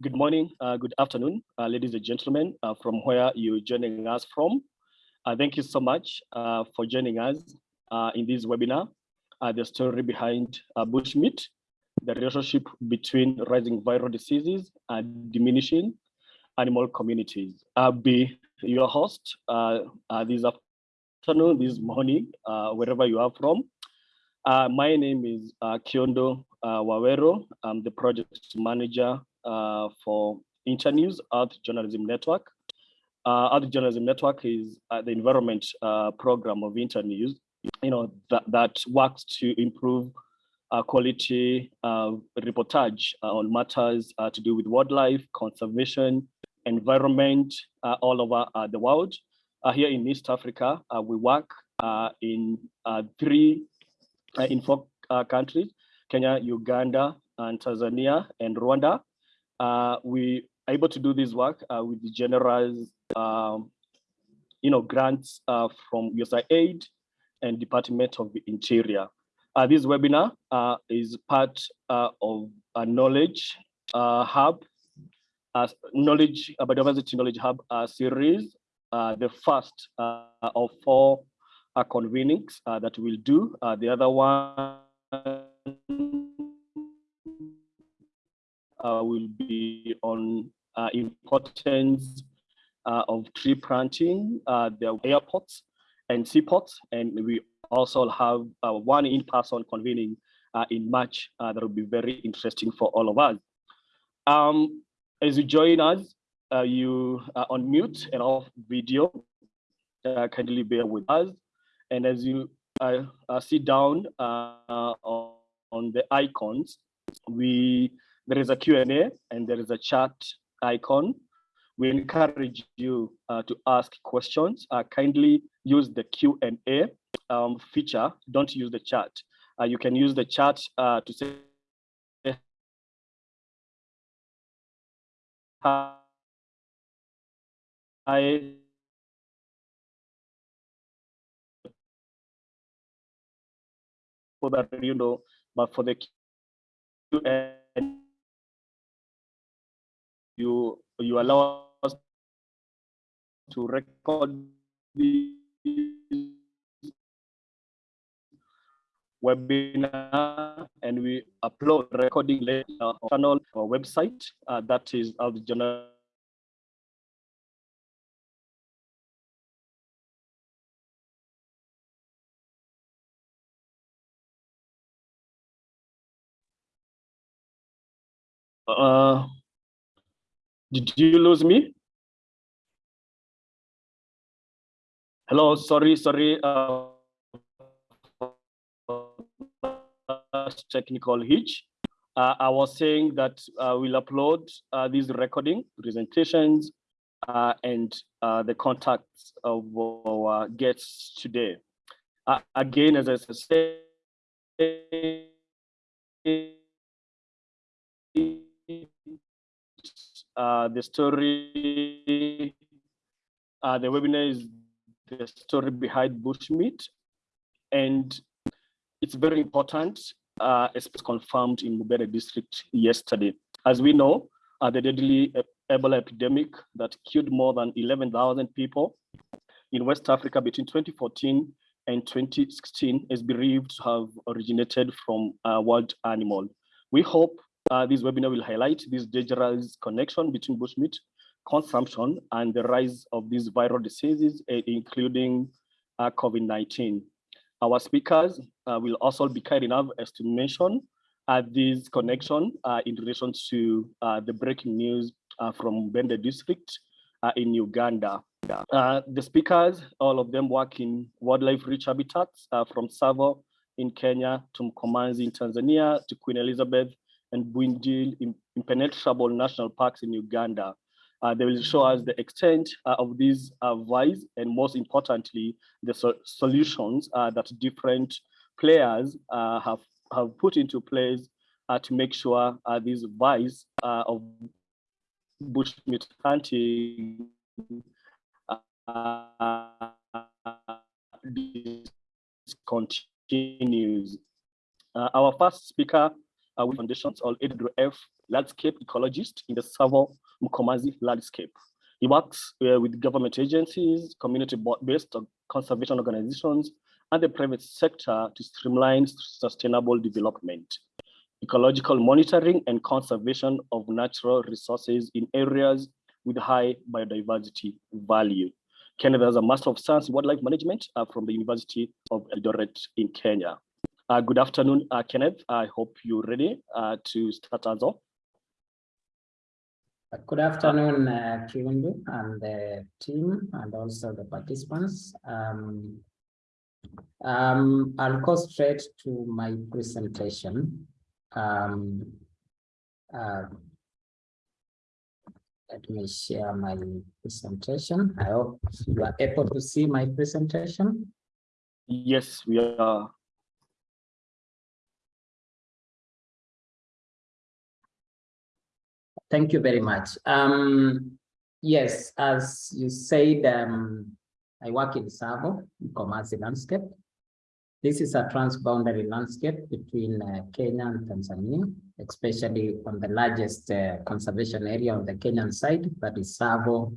Good morning, uh, good afternoon, uh, ladies and gentlemen, uh, from where you're joining us from. Uh, thank you so much uh, for joining us uh, in this webinar, the story behind bushmeat, the relationship between rising viral diseases and diminishing animal communities. I'll be your host this afternoon, this morning, wherever you are from. my name is Kiundu Waweru. I'm the project manager uh, for Internews Earth Journalism Network. Uh, Earth Journalism Network is uh, the environment uh, program of Internews, you know, that, that works to improve uh, quality reportage uh, on matters to do with wildlife, conservation, environment all over the world. here in East Africa, we work in three, in four countries, Kenya, Uganda, and Tanzania, and Rwanda. Uh, we are able to do this work uh, with the generous, um, you know, grants uh, from USAID and Department of the Interior. Uh, this webinar uh, is part uh, of a knowledge hub, knowledge biodiversity knowledge hub series, the first of four convenings that we'll do. the other one will be on uh, importance uh, of tree planting, uh, the airports and seaports, and we also have uh, one in-person convening uh, in March that will be very interesting for all of us. Um, as you join us, you are on mute and off video. kindly bear with us. And as you sit down on the icons, we there is a Q&A and there is a chat icon. We encourage you uh, to ask questions. Uh, kindly use the Q&A um, feature. Don't use the chat. Uh, you can use the chat uh, to say hi for that you know, but for the Q&A you you allow us to record webinar and we upload recording later on channel or website uh, that is of journal uh, did you lose me? Hello, sorry, sorry. Uh, technical hitch. Uh, I was saying that uh, we'll upload uh, these recording presentations uh, and uh, the contacts of our guests today. Uh, again, as I said, uh, the story, uh, the webinar is the story behind bushmeat. And it's very important, uh, it's confirmed in Mubende district yesterday. As we know, uh, the deadly Ebola epidemic that killed more than 11,000 people in West Africa between 2014 and 2016 is believed to have originated from a wild animal. We hope uh, this webinar will highlight this dangerous connection between bushmeat consumption and the rise of these viral diseases, uh, including uh, COVID-19. Our speakers uh, will also be kind enough as to mention uh, this connection uh, in relation to the breaking news from Mubende district in Uganda. the speakers, all of them work in wildlife rich habitats from Tsavo in Kenya to Mkomazi in Tanzania to Queen Elizabeth and Bwindi impenetrable national parks in Uganda. Uh, they will show us the extent uh, of these uh, and most importantly, the so solutions uh, that different players uh, have, have put into place uh, to make sure these vies of bushmeat hunting continues. our first speaker uh, with foundations or AWF landscape ecologist in the Tsavo Mkomazi landscape. He works uh, with government agencies, community-based conservation organizations, and the private sector to streamline sustainable development, ecological monitoring and conservation of natural resources in areas with high biodiversity value. Kenneth has a Master of Science in Wildlife Management uh, from the University of Eldoret in Kenya. Uh, good afternoon, uh, Kenneth. I hope you're ready uh, to start us off. Good afternoon, uh, and the team and also the participants. Um, um, I'll go straight to my presentation. Um, uh, let me share my presentation. I hope you are able to see my presentation. Yes, we are. Thank you very much. Um, yes, as you said, um, I work in Tsavo, Mkomazi landscape. This is a transboundary landscape between uh, Kenya and Tanzania, especially on the largest uh, conservation area on the Kenyan side, that is Tsavo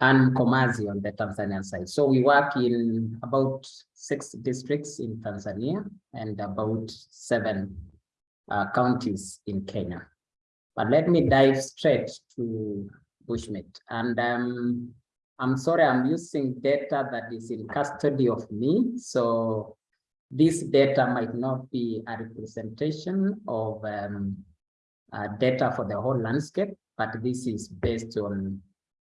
and Mkomazi on the Tanzanian side. So we work in about six districts in Tanzania and about seven uh, counties in Kenya. But let me dive straight to Bushmeat. And um, I'm sorry, I'm using data that is in custody of me. So this data might not be a representation of um, uh, data for the whole landscape, but this is based on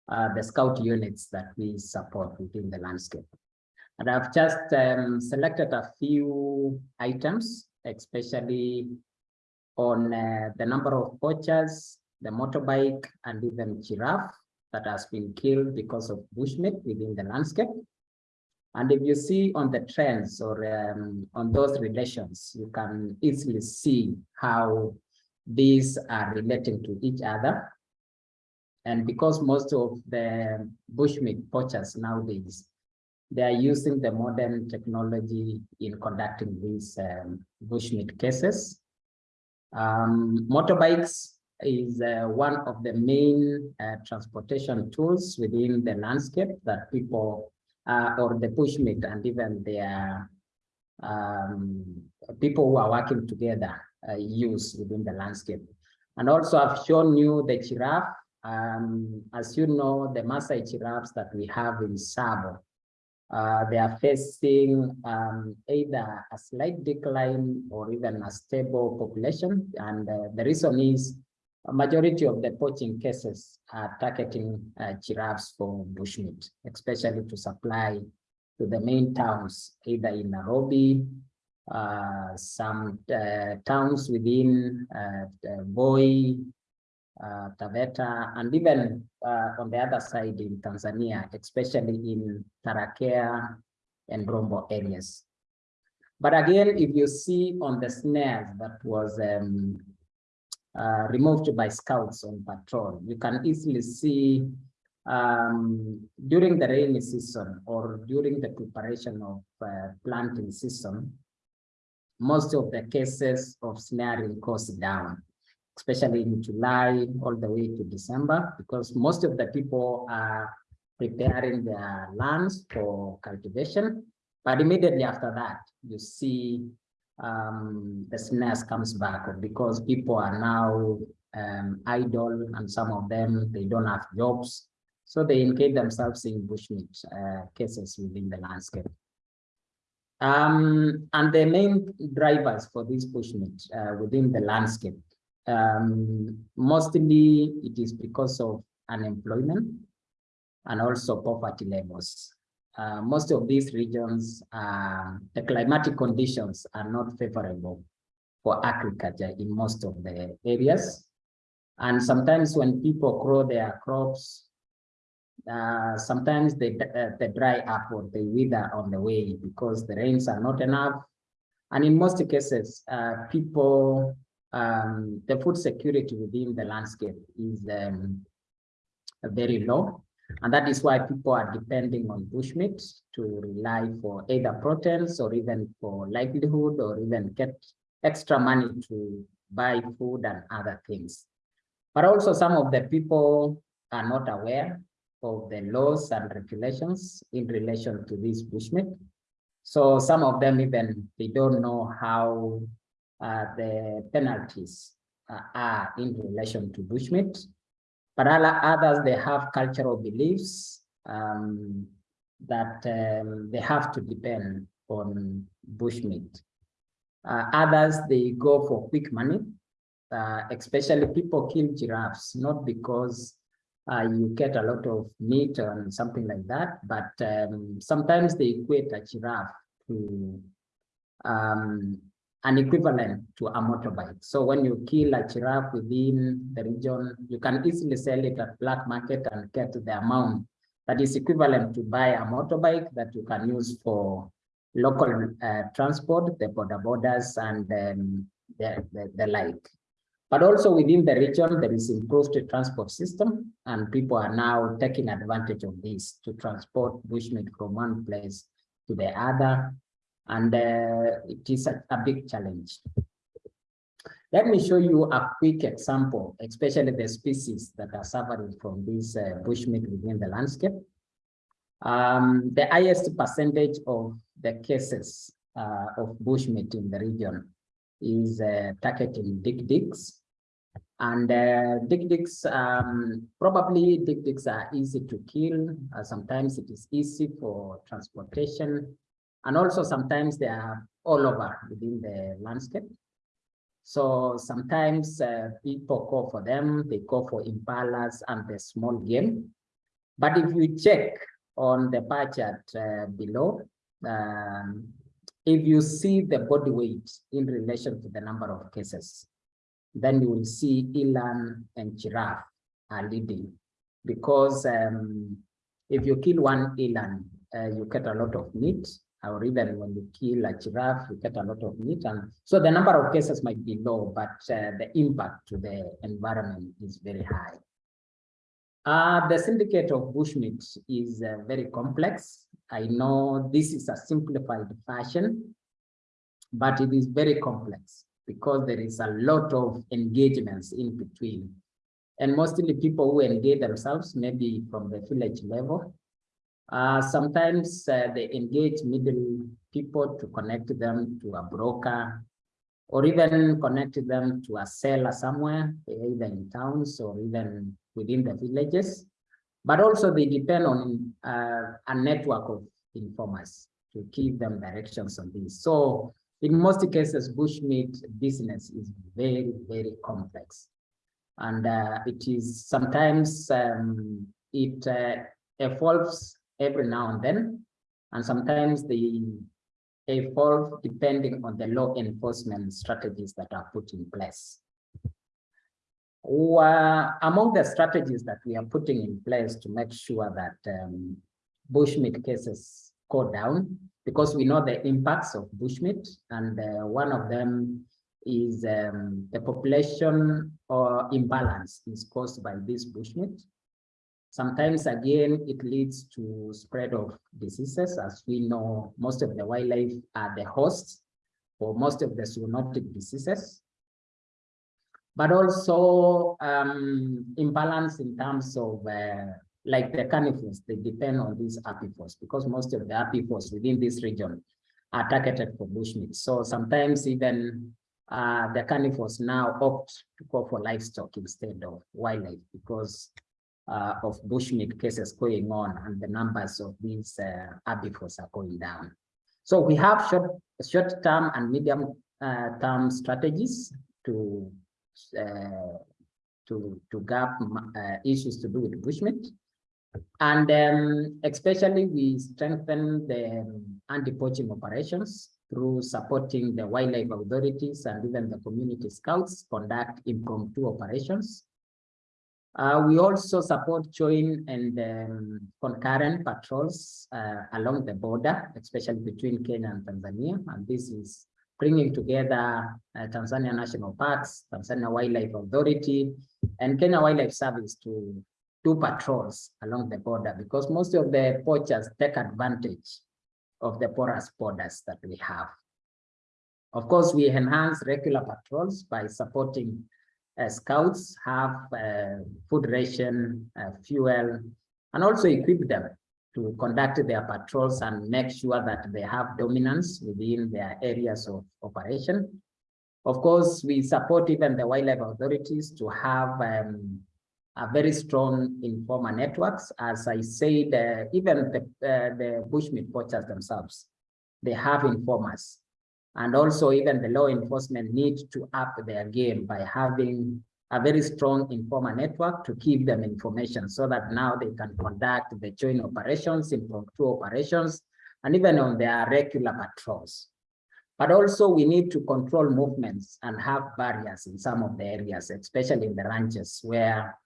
uh, the scout units that we support within the landscape. And I've just um, selected a few items, especially on uh, the number of poachers, the motorbike, and even giraffe that has been killed because of bushmeat within the landscape. And if you see on the trends or um, on those relations, you can easily see how these are relating to each other. And because most of the bushmeat poachers nowadays, they are using the modern technology in conducting these um, bushmeat cases. Um, motorbikes is uh, one of the main uh, transportation tools within the landscape that people uh, or the bushmeat and even their um, people who are working together uh, use within the landscape. And also I've shown you the giraffe. Um, as you know, the Maasai giraffes that we have in Tsavo uh, they are facing um, either a slight decline or even a stable population. And uh, the reason is a majority of the poaching cases are targeting uh, giraffes for bushmeat, especially to supply to the main towns, either in Nairobi, uh, some uh, towns within Voi, uh, Taveta, and even uh, on the other side in Tanzania, especially in Tarakea and Rombo areas. But again, if you see on the snares that was um, uh, removed by scouts on patrol, you can easily see um, during the rainy season or during the preparation of uh, planting season, most of the cases of snaring goes down especially in July all the way to December, because most of the people are preparing their lands for cultivation. But immediately after that, you see um, the snares comes back because people are now um, idle and some of them, they don't have jobs. So they engage themselves in bushmeat uh, cases within the landscape. Um, and the main drivers for this bushmeat uh, within the landscape um, mostly it is because of unemployment and also poverty levels. Uh, most of these regions, uh, the climatic conditions are not favorable for agriculture in most of the areas. And sometimes when people grow their crops, uh, sometimes they, uh, they dry up or they wither on the way because the rains are not enough. And in most cases, uh, people um, the food security within the landscape is um, very low. And that is why people are depending on bushmeat to rely for either proteins or even for livelihood or even get extra money to buy food and other things. But also some of the people are not aware of the laws and regulations in relation to this bushmeat. So some of them even, they don't know how the penalties uh, are in relation to bushmeat. But others, they have cultural beliefs um, that um, they have to depend on bushmeat. Uh, others, they go for quick money, uh, especially people kill giraffes, not because uh, you get a lot of meat and something like that, but um, sometimes they equate a giraffe to um, an equivalent to a motorbike. So when you kill a giraffe within the region, you can easily sell it at black market and get the amount that is equivalent to buy a motorbike that you can use for local uh, transport, the border borders and um, the, the, the like. But also within the region, there is improved transport system and people are now taking advantage of this to transport bushmeat from one place to the other and uh, it is a, a, big challenge. Let me show you a quick example, especially the species that are suffering from this uh, bushmeat within the landscape. Um, the highest percentage of the cases uh, of bushmeat in the region is uh, targeting dik-diks. And uh, dik-diks, um, probably dik-diks are easy to kill. Sometimes it is easy for transportation and also sometimes they are all over within the landscape. So sometimes uh, people call for them, they call for impalas and the small game. But if you check on the bar chart uh, below, um, if you see the body weight in relation to the number of cases, then you will see eland and giraffe are leading because um, if you kill one eland, uh, you get a lot of meat or even when you kill a giraffe, you get a lot of meat. And so the number of cases might be low, but uh, the impact to the environment is very high. Uh, the syndicate of bushmeat is uh, very complex. I know this is a simplified fashion, but it is very complex because there is a lot of engagements in between. And mostly people who engage themselves, maybe from the village level, uh, sometimes uh, they engage middle people to connect them to a broker or even connect them to a seller somewhere, either in towns or even within the villages. But also they depend on uh, a network of informers to give them directions on this. So in most cases, bushmeat business is very, very complex. And uh, it is sometimes um, it uh, evolves every now and then. And sometimes they evolve depending on the law enforcement strategies that are put in place. Well, among the strategies that we are putting in place to make sure that um, bushmeat cases go down, because we know the impacts of bushmeat, and uh, one of them is um, the population or imbalance is caused by this bushmeat. Sometimes, again, it leads to spread of diseases. As we know, most of the wildlife are the hosts for most of the zoonotic diseases. But also um, imbalance in terms of uh, like the carnivores, they depend on these herbivores because most of the herbivores within this region are targeted for bushmeat. So sometimes even uh, the carnivores now opt to go for livestock instead of wildlife because uh, of bushmeat cases going on and the numbers of these uh, herbivores are going down. So we have short, short term and medium uh, term strategies to uh, to to gap uh, issues to do with bushmeat. And um, especially we strengthen the anti-poaching operations through supporting the wildlife authorities and even the community scouts conduct impromptu operations uh, we also support joint and um, concurrent patrols uh, along the border, especially between Kenya and Tanzania. And this is bringing together uh, Tanzania National Parks, Tanzania Wildlife Authority, and Kenya Wildlife Service to do patrols along the border because most of the poachers take advantage of the porous borders that we have. Of course, we enhance regular patrols by supporting scouts, have uh, food ration, uh, fuel, and also equip them to conduct their patrols and make sure that they have dominance within their areas of operation. Of course, we support even the wildlife authorities to have um, a very strong informer networks. As I said, uh, even the, uh, the bushmeat poachers themselves, they have informers. And also even the law enforcement need to up their game by having a very strong informer network to give them information so that now they can conduct the joint operations, impromptu operations, and even on their regular patrols. But also we need to control movements and have barriers in some of the areas, especially in the ranches where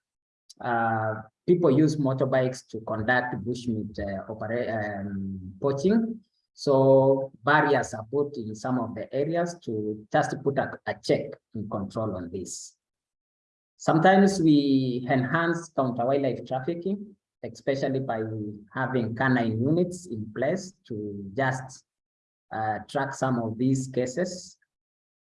uh, people use motorbikes to conduct bushmeat uh, um, poaching. So barriers are put in some of the areas to just put a, a check and control on this. Sometimes we enhance counter wildlife trafficking, especially by having canine units in place to just uh, track some of these cases.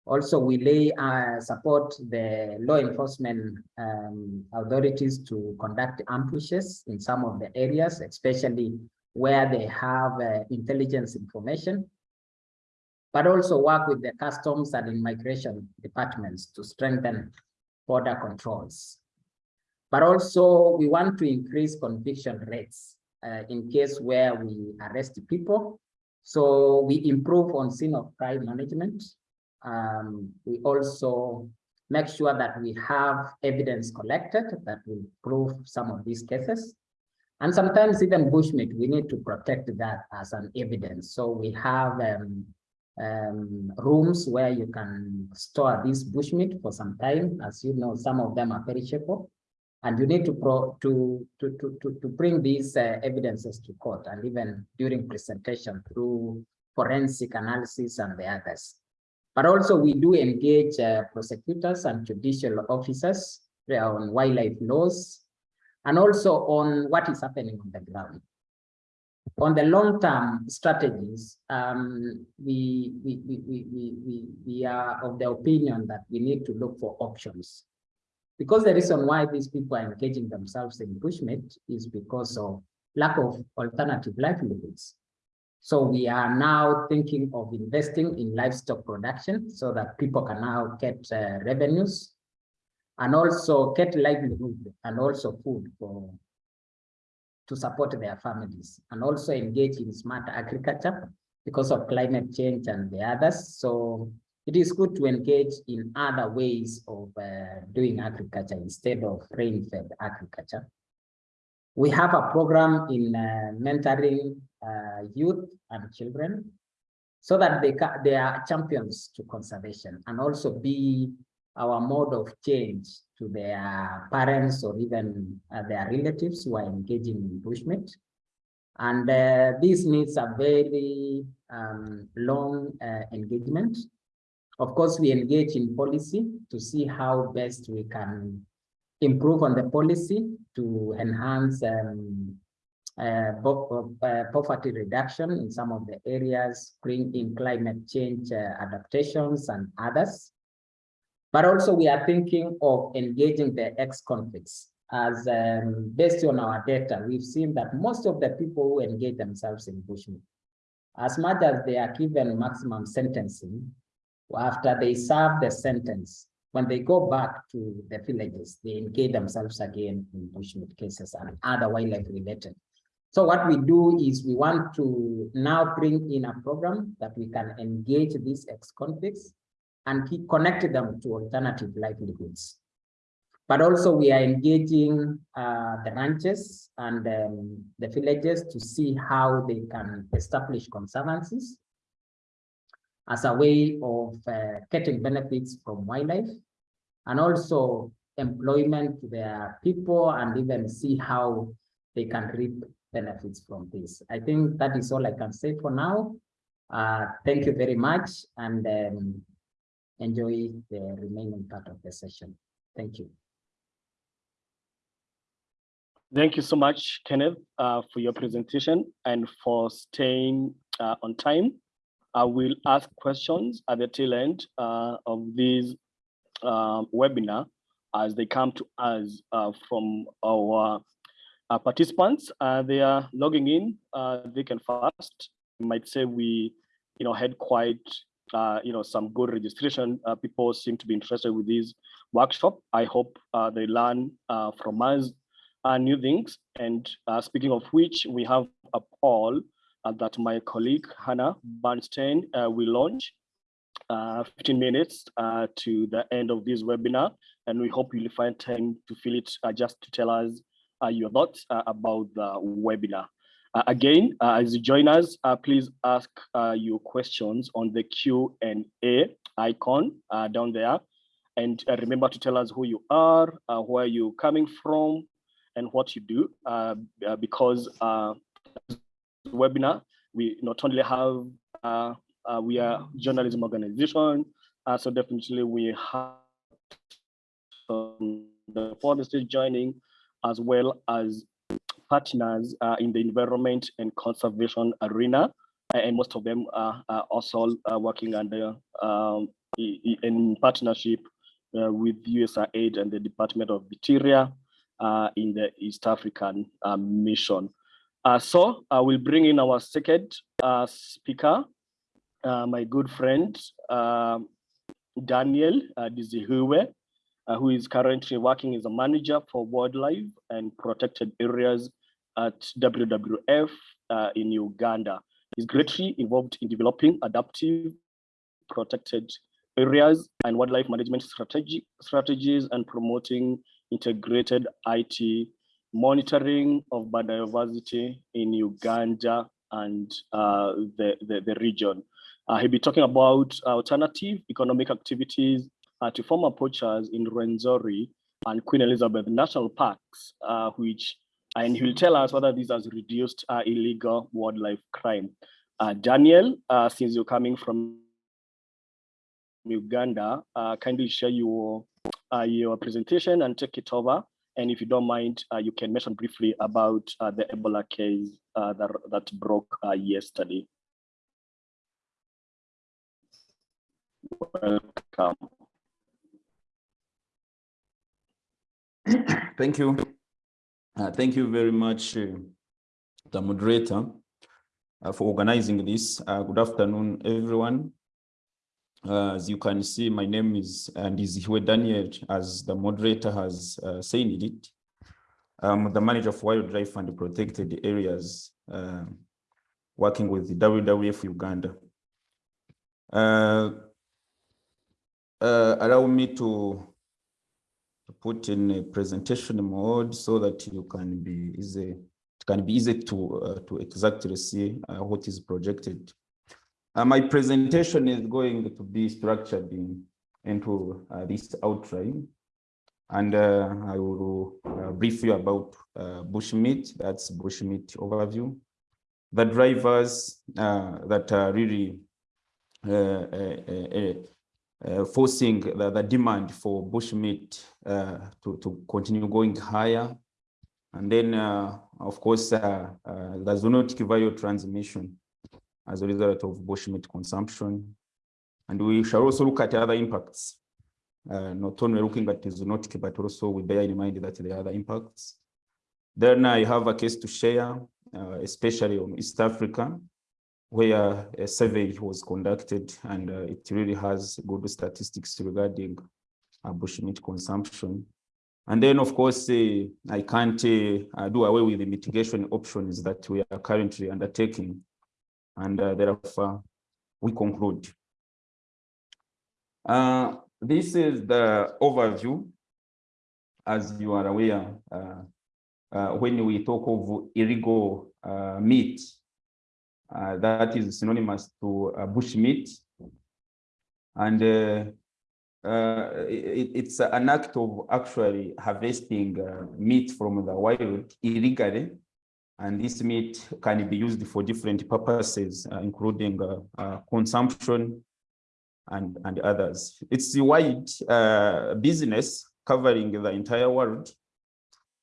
Also, we lay uh, support the law enforcement um, authorities to conduct ambushes in some of the areas, especially where they have uh, intelligence information, but also work with the customs and immigration departments to strengthen border controls. But also we want to increase conviction rates uh, in case where we arrest people. So we improve on scene of crime management. Um, we also make sure that we have evidence collected that will prove some of these cases. And sometimes even bushmeat, we need to protect that as an evidence. So we have um, um, rooms where you can store this bushmeat for some time. As you know, some of them are perishable. And you need to pro to, to, to, to, bring these uh, evidences to court and even during presentation through forensic analysis and the others. But also we do engage uh, prosecutors and judicial officers on wildlife laws and also on what is happening on the ground on the long-term strategies, um, we, we, we, we, we, we are of the opinion that we need to look for options. Because the reason why these people are engaging themselves in bushmeat is because of lack of alternative livelihoods. So we are now thinking of investing in livestock production so that people can now get uh, revenues and also get livelihood and also food for to support their families and also engage in smart agriculture because of climate change and the others. So it is good to engage in other ways of uh, doing agriculture instead of rain-fed agriculture. We have a program in uh, mentoring uh, youth and children so that they, they are champions to conservation and also be our mode of change to their parents or even uh, their relatives who are engaging in bushmeat. And uh, this needs a very um, long uh, engagement. Of course, we engage in policy to see how best we can improve on the policy to enhance um, uh, uh, poverty reduction in some of the areas, bring in climate change uh, adaptations and others. But also we are thinking of engaging the ex-convicts as um, based on our data, we've seen that most of the people who engage themselves in bushmeat, as much as they are given maximum sentencing, after they serve the sentence, when they go back to the villages, they engage themselves again in bushmeat cases and other wildlife related. So what we do is we want to now bring in a program that we can engage these ex-convicts and keep connecting them to alternative livelihoods. But also we are engaging uh, the ranches and um, the villages to see how they can establish conservancies as a way of uh, getting benefits from wildlife and also employment to their people and even see how they can reap benefits from this. I think that is all I can say for now. Uh, thank you very much. And um, enjoy the remaining part of the session. Thank you. Thank you so much, Kenneth, uh, for your presentation and for staying uh, on time. I will ask questions at the tail end uh, of this um, webinar as they come to us uh, from our uh, participants. Uh, they are logging in, uh, they can fast. Might say we, you know, had quite, uh, you know, some good registration. people seem to be interested with this workshop. I hope they learn from us new things. And speaking of which, we have a poll that my colleague Hannah Bernstein will launch uh, 15 minutes uh, to the end of this webinar, and we hope you'll find time to fill it uh, just to tell us uh, your thoughts uh, about the webinar. Uh, again, uh, as you join us, uh, please ask uh, your questions on the Q&A icon down there. And remember to tell us who you are, where you're coming from, and what you do, because webinar, we not only have uh, we are journalism organization, uh, so definitely we have um, the forestry joining as well as partners uh, in the environment and conservation arena. And most of them are, are also uh, working under um, in partnership uh, with USAID and the Department of Interior uh, in the East African mission. so I will bring in our second speaker, my good friend, uh, Daniel uh, Dizihuwe, uh, who is currently working as a manager for wildlife and protected areas at WWF uh, in Uganda. He's greatly involved in developing adaptive protected areas and wildlife management strategy, strategies and promoting integrated IT monitoring of biodiversity in Uganda and uh, the, the, the region. Uh, he'll be talking about alternative economic activities uh, to former poachers in Rwenzori and Queen Elizabeth National Parks, uh, which, and he'll tell us whether this has reduced uh, illegal wildlife crime. Uh, Daniel, uh, since you're coming from Uganda, kindly share your, your presentation and take it over. And if you don't mind, you can mention briefly about the Ebola case that, that broke yesterday. Welcome. Thank you. Uh, thank you very much, uh, the moderator, uh, for organizing this. Uh, good afternoon, everyone. Uh, as you can see, my name is Ndizihwe Daniel, as the moderator has uh, said it. I'm the manager of wildlife and protected areas, working with the WWF Uganda. Uh, allow me to put in a presentation mode so that you can be easy, it can be easy to, uh, to exactly see uh, what is projected. Uh, my presentation is going to be structured in, into uh, this outline. And uh, I will brief you about bushmeat, that's bushmeat overview. The drivers that are really uh, forcing the, the, demand for bushmeat uh, to, to continue going higher. And then, uh, of course, uh, uh, the zoonotic viral transmission as a result of bushmeat consumption. And we shall also look at other impacts, uh, not only looking at the zoonotic, but also we bear in mind that there are other impacts. Then I have a case to share, especially on East Africa, where a survey was conducted and uh, it really has good statistics regarding uh, bushmeat consumption. And then, of course, uh, I can't uh, do away with the mitigation options that we are currently undertaking. And uh, therefore, we conclude. Uh, this is the overview. As you are aware, when we talk of illegal meat, that is synonymous to uh, bushmeat. And uh, it, it's an act of actually harvesting meat from the wild illegally. And this meat can be used for different purposes, including consumption and, and others. It's a wide uh, business covering the entire world,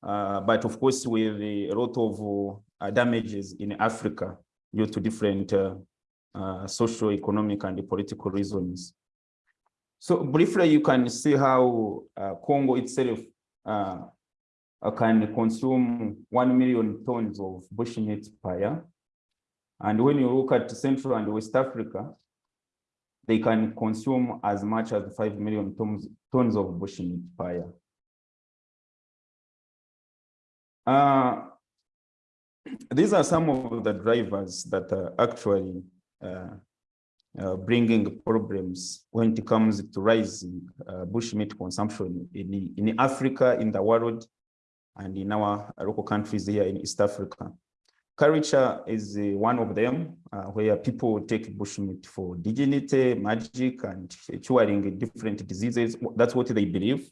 uh, but of course with a lot of uh, damages in Africa due to different uh, uh, social, economic, and political reasons. So briefly, you can see how uh, Congo itself uh, uh, can consume 1 million tons of bushmeat per year. And when you look at Central and West Africa, they can consume as much as 5 million tons, tons of bushmeat per year. These are some of the drivers that are actually uh, uh, bringing problems when it comes to rising uh, bushmeat consumption in, in Africa, in the world, and in our local countries here in East Africa. Culture is uh, one of them, uh, where people take bushmeat for dignity, magic, and curing different diseases. That's what they believe.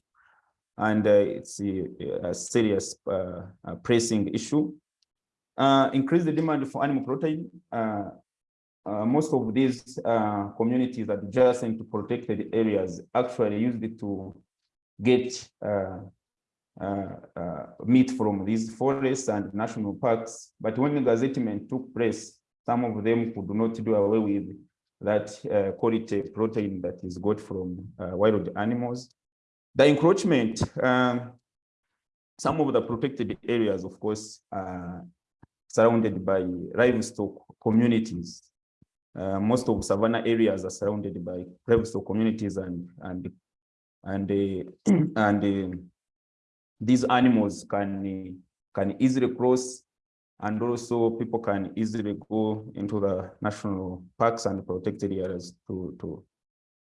And uh, it's a, a serious pressing issue. Uh, increase the demand for animal protein. Uh, most of these communities adjacent to protected areas actually used it to get uh, uh, meat from these forests and national parks. But when the gazettement took place, some of them could not do away with that uh, quality protein that is got from wild animals. The encroachment, um, some of the protected areas, of course, are surrounded by livestock communities. Uh, most of savanna areas are surrounded by livestock communities and and and uh, and uh, these animals can can easily cross and also people can easily go into the national parks and protected areas to to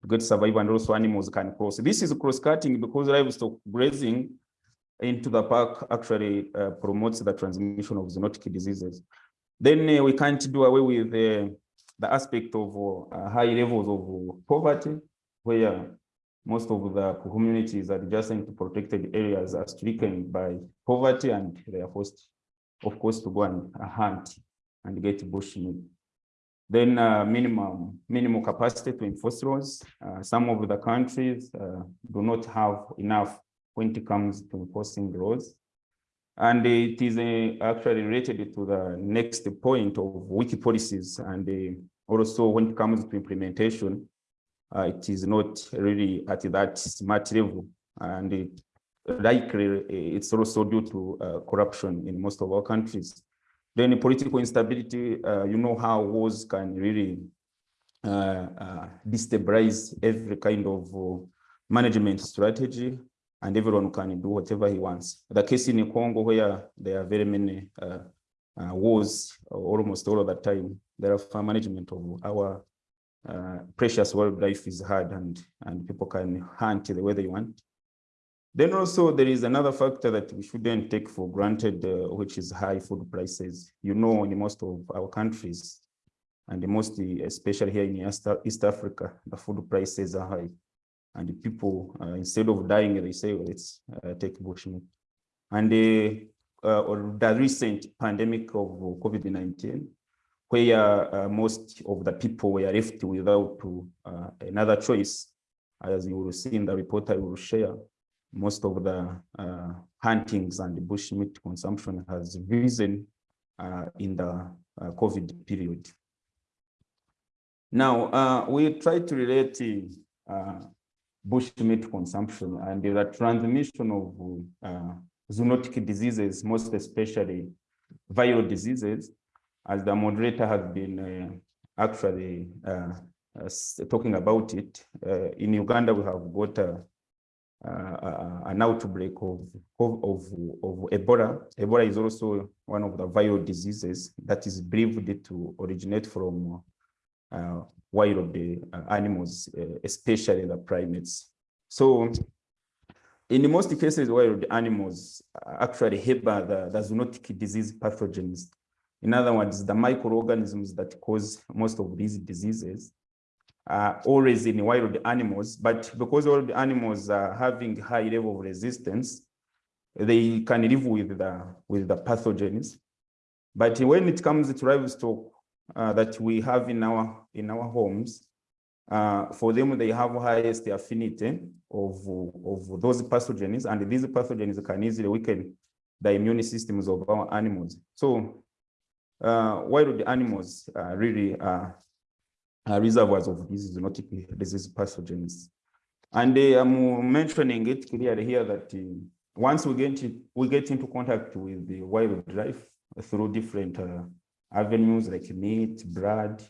get survive and also animals can cross this is cross-cutting because livestock grazing into the park actually uh, promotes the transmission of zoonotic diseases then uh, we can't do away with uh, the aspect of uh, high levels of poverty where most of the communities adjacent to protected areas are stricken by poverty and they are forced, of course, to go and hunt and get bushmeat. Then uh, minimum minimum capacity to enforce laws. Uh, some of the countries do not have enough when it comes to enforcing laws. And it is uh, actually related to the next point of wiki policies and uh, also when it comes to implementation, uh, it is not really at that smart level. And it, likely it's also due to uh, corruption in most of our countries. Then political instability, uh, you know how wars can really uh, uh, destabilize every kind of uh, management strategy and everyone can do whatever he wants. The case in Congo where there are very many wars almost all of the time, there are management of our uh, precious wildlife is hard and, and people can hunt the way they want. Then also there is another factor that we shouldn't take for granted, uh, which is high food prices. You know, in most of our countries, and mostly, especially here in East Africa, the food prices are high. And the people, uh, instead of dying, they say, well, let's uh, take bushmeat. And uh, uh, the recent pandemic of COVID-19 where most of the people were left without another choice. As you will see in the report I will share, most of the uh, huntings and the bushmeat consumption has risen uh, in the uh, COVID period. Now, we try to relate bushmeat consumption and the transmission of zoonotic diseases, most especially viral diseases, as the moderator has been uh, actually uh, uh, talking about it, in Uganda, we have got a, an outbreak of, of, of, of Ebola. Ebola is also one of the viral diseases that is believed to originate from uh, wild uh, animals, uh, especially the primates. So in most cases, wild animals actually harbor the, the zoonotic disease pathogens in other words, the microorganisms that cause most of these diseases are always in wild animals, but because all the animals are having high level of resistance, they can live with the, with the pathogens. But when it comes to livestock uh, that we have in our, in our homes, uh, for them, they have highest affinity of, of those pathogens, and these pathogens can easily weaken the immune systems of our animals. So uh, the animals uh, really are uh, reservoirs of these zoonotic disease pathogens. And I'm mentioning it clearly here that uh, once we get, to, we get into contact with the wildlife through different avenues like meat, blood,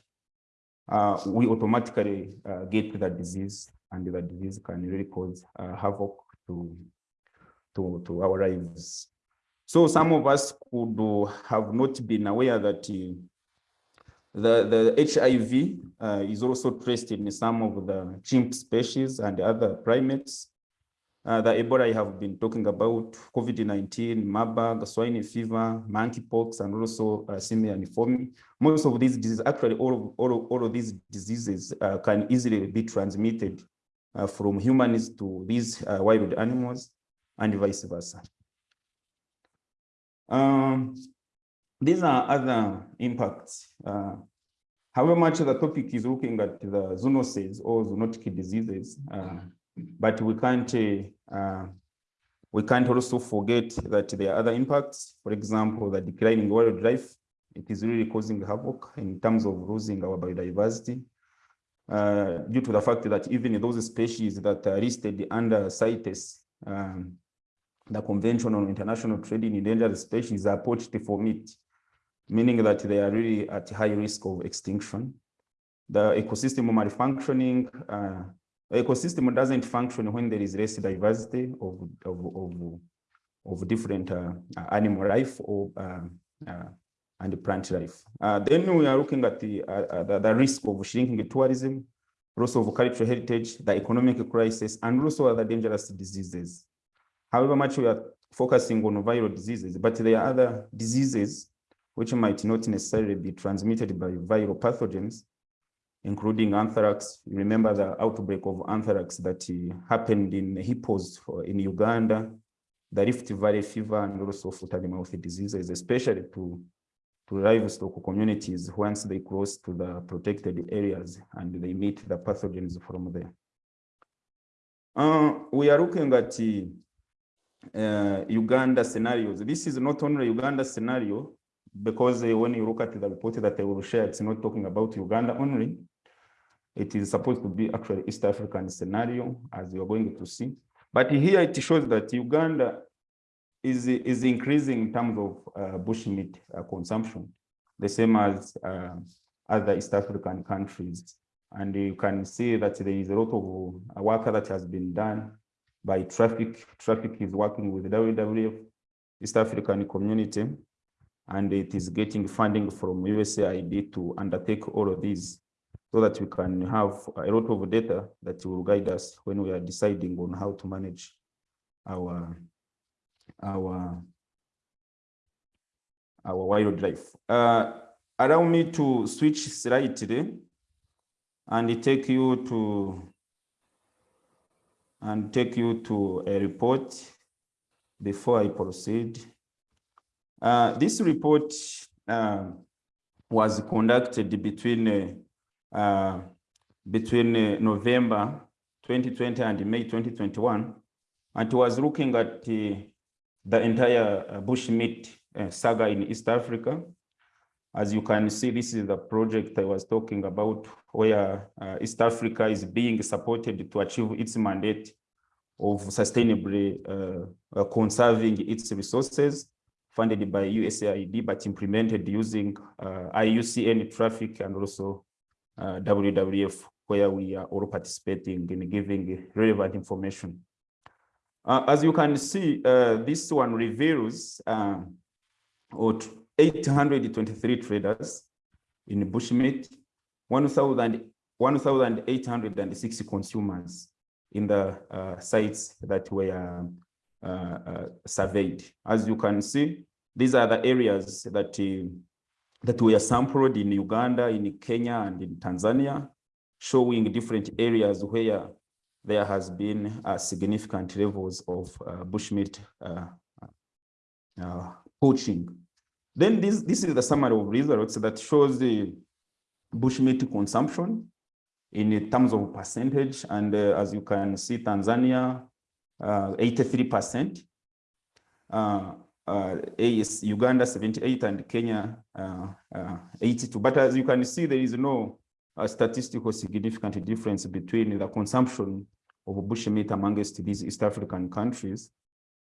uh, we automatically uh, get the disease and the disease can really cause uh, havoc to, to, to our lives. So some of us could have not been aware that uh, the, the HIV uh, is also traced in some of the chimp species and other primates. Uh, the Ebola I have been talking about, COVID-19, Marburg, swine fever, monkeypox, and also uh, simian Most of these diseases, actually all of, all of, all of these diseases uh, can easily be transmitted uh, from humans to these uh, wild animals and vice versa. Um, these are other impacts. Uh, however much the topic is looking at the zoonoses or zoonotic diseases, but we can't uh, we can't also forget that there are other impacts. For example, the declining wildlife, it is really causing havoc in terms of losing our biodiversity. Uh, due to the fact that even those species that are listed under CITES, um, the Convention on International Trade in Endangered Species are poached for meat, meaning that they are really at high risk of extinction. The ecosystem malfunctioning, uh, ecosystem doesn't function when there is less diversity of, of, of, of different uh, animal life or uh, uh, and plant life. Uh, then we are looking at the, the, the risk of shrinking tourism, loss of cultural heritage, the economic crisis, and also other dangerous diseases. However much we are focusing on viral diseases, but there are other diseases which might not necessarily be transmitted by viral pathogens, including anthrax. Remember the outbreak of anthrax that uh, happened in hippos in Uganda, the Rift Valley fever, and also foot and mouth diseases, especially to, to livestock communities once they cross to the protected areas and they meet the pathogens from there. Uh, we are looking at uh, uh, Uganda scenarios. This is not only Uganda scenario, because uh, when you look at the report that I will share, it's not talking about Uganda only. It is supposed to be actually East African scenario, as you are going to see. But here it shows that Uganda is, is increasing in terms of uh, bushmeat uh, consumption, the same as uh, other East African countries. And you can see that there is a lot of work that has been done by traffic. Traffic is working with the WWF, East African community, and it is getting funding from USAID to undertake all of these so that we can have a lot of data that will guide us when we are deciding on how to manage our our our wildlife. Uh, allow me to switch slide today and take you to and take you to a report before I proceed. Uh, this report uh, was conducted between uh, between uh, November 2020 and May 2021, and was looking at uh, the entire uh, bushmeat saga in East Africa. As you can see, this is the project I was talking about where uh, East Africa is being supported to achieve its mandate of sustainably uh, uh, conserving its resources funded by USAID, but implemented using uh, IUCN traffic and also uh, WWF, where we are all participating in giving relevant information. Uh, as you can see, uh, this one reveals um, 823 traders in bushmeat, 1,860 consumers in the uh, sites that were uh, uh, surveyed. As you can see, these are the areas that, that were sampled in Uganda, in Kenya, and in Tanzania, showing different areas where there has been uh, significant levels of uh, bushmeat uh, poaching. Then this, this is the summary of results that shows the bushmeat consumption in terms of percentage. And uh, as you can see, Tanzania, 83%, uh, uh, AS, Uganda 78 and Kenya uh, uh, 82. But as you can see, there is no a statistical significant difference between the consumption of bushmeat amongst these East African countries.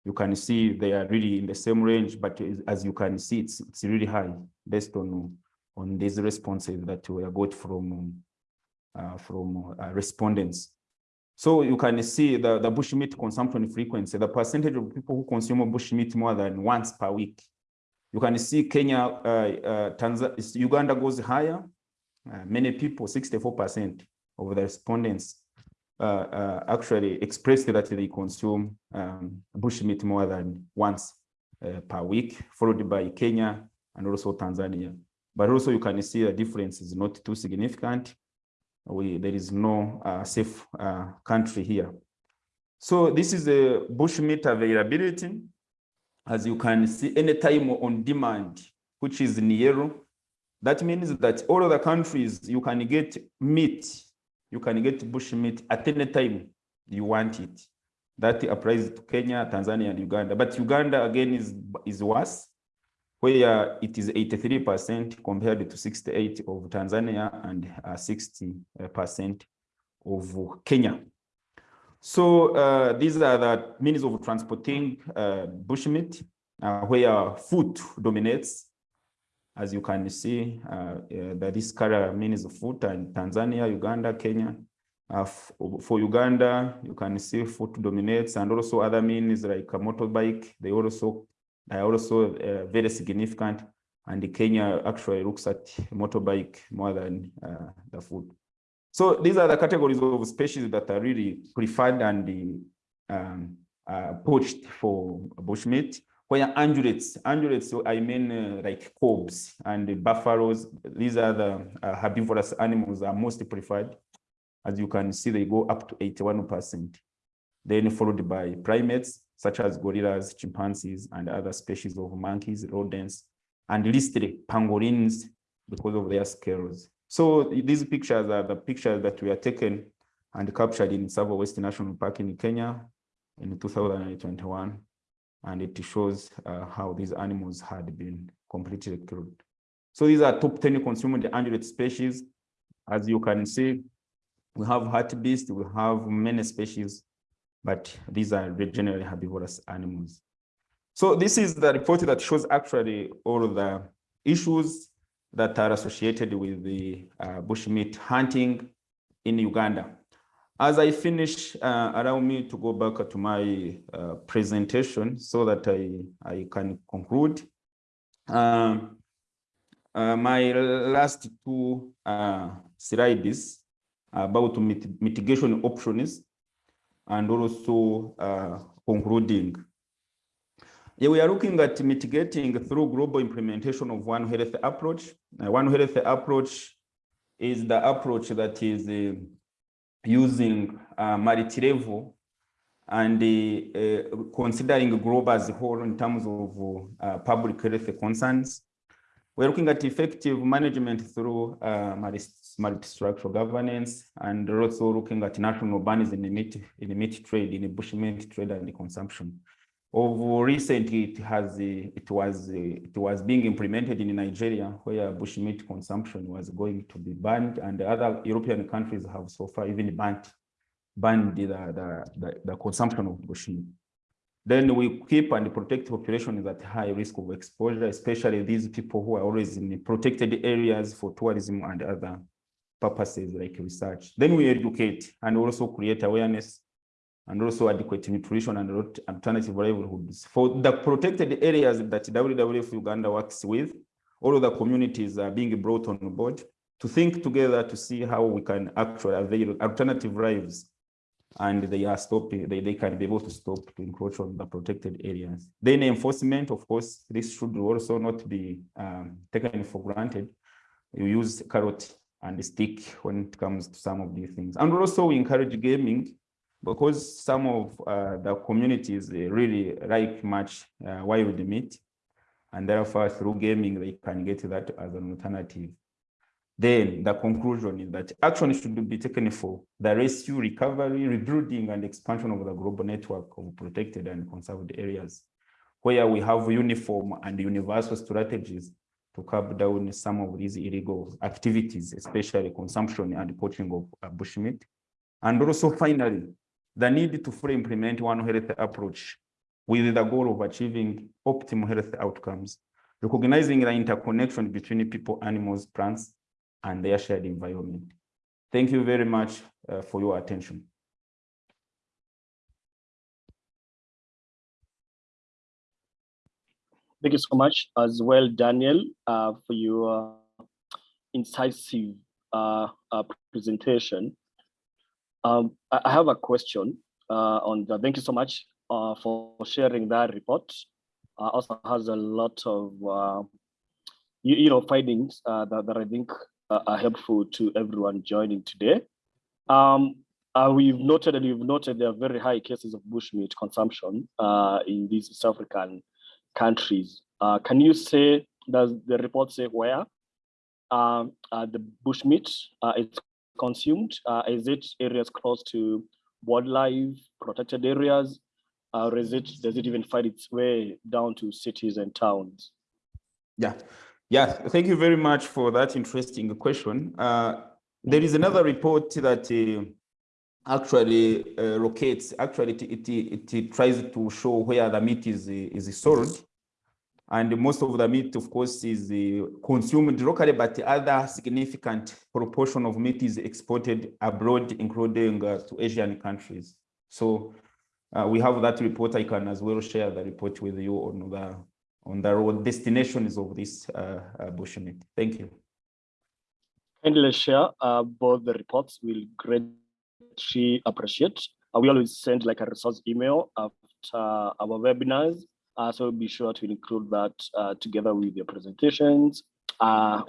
You can see they are really in the same range, but as you can see, it's, it's really high based on, on these responses that we got from, uh, from uh, respondents. So you can see the, the bushmeat consumption frequency, the percentage of people who consume bushmeat more than once per week. You can see Kenya, uh, uh, Uganda goes higher. Uh, many people, 64% of the respondents uh, uh, actually expressed that they consume um, bushmeat more than once uh, per week, followed by Kenya and also Tanzania. But also you can see the difference is not too significant we there is no uh, safe uh, country here. So this is the bushmeat availability. As you can see, anytime on demand, which is in yellow, that means that all of the countries you can get meat, you can get bushmeat at any time you want it. That applies to Kenya, Tanzania, and Uganda. But Uganda again is is worse where it is 83% compared to 68 of Tanzania and 60% uh, of Kenya. So uh, these are the means of transporting uh, bushmeat, uh, where food dominates. As you can see, uh, uh, that this color means food and Tanzania, Uganda, Kenya. for Uganda, you can see food dominates and also other means like a motorbike. They also are also uh, very significant. And Kenya actually looks at motorbike more than uh, the food. So these are the categories of species that are really preferred and um, uh, poached for bushmeat. Where ungulates, ungulates, so I mean uh, like kobs and buffaloes, these are the uh, herbivorous animals are most preferred. As you can see, they go up to 81%. Then followed by primates, such as gorillas, chimpanzees, and other species of monkeys, rodents, and listed pangolins because of their scales. So these pictures are the pictures that were taken and captured in Tsavo West National Park in Kenya in 2021. And it shows uh, how these animals had been completely killed. So these are top 10 consumed ungulate species. As you can see, we have hartebeest, we have many species but these are generally herbivorous animals. So this is the report that shows actually all the issues that are associated with the uh, bushmeat hunting in Uganda. As I finish, uh, allow me to go back to my uh, presentation so that I, I can conclude. Um, uh, my last two uh, slides about mit mitigation options and also uh, concluding. Yeah, we are looking at mitigating through global implementation of One Health approach. Uh, One Health approach is the approach that is uh, using uh, multi-level and uh, uh, considering global as a whole in terms of uh, public health concerns. We're looking at effective management through uh, multi-structural governance and also looking at national bans in the meat, in the meat trade, in the bushmeat trade and the consumption. Of recently, it has it was it was being implemented in Nigeria, where bushmeat consumption was going to be banned, and other European countries have so far even banned banned the the, the, the consumption of bushmeat. Then we keep and protect populations at high risk of exposure, especially these people who are always in protected areas for tourism and other purposes like research. Then we educate and also create awareness and also adequate nutrition and alternative livelihoods. For the protected areas that WWF Uganda works with, all of the communities are being brought on board to think together to see how we can actually avail alternative lives and they are stopping, they, they can be able to stop to encroach on the protected areas. Then enforcement, of course, this should also not be um, taken for granted. You use carrot and stick when it comes to some of these things. And also we encourage gaming because some of uh, the communities really like much uh, wild meat and therefore through gaming they can get that as an alternative then the conclusion is that action should be taken for the rescue, recovery, rebuilding, and expansion of the global network of protected and conserved areas, where we have uniform and universal strategies to curb down some of these illegal activities, especially consumption and poaching of uh, bushmeat. And also finally, the need to fully implement One Health approach with the goal of achieving optimal health outcomes, recognizing the interconnection between people, animals, plants, and their shared environment. Thank you very much uh, for your attention. Thank you so much as well, Daniel, uh, for your incisive uh, uh, presentation. Um, I have a question uh, on thank you so much uh, for sharing that report. Uh, also has a lot of, you, you, know, findings that, that I think are helpful to everyone joining today. Um, we've noted and we've noted there are very high cases of bushmeat consumption in these South African countries. Uh, can you say, does the report say where um, uh, the bushmeat uh, is consumed? Uh, is it areas close to wildlife protected areas? or it, does it even find its way down to cities and towns? Yeah, yeah, thank you very much for that interesting question. Uh, there is another report that uh, actually uh, locates, actually it, it, it, tries to show where the meat is, is sold. And most of the meat, of course, is uh, consumed locally, but the other significant proportion of meat is exported abroad, including uh, to Asian countries. So uh, we have that report. I can as well share the report with you on the on the road destinations of this uh, uh, bushmeat. Thank you. Kindly share uh, both the reports. We'll greatly appreciate. Uh, we always send like a resource email after our webinars uh, so be sure to include that uh, together with your presentations uh,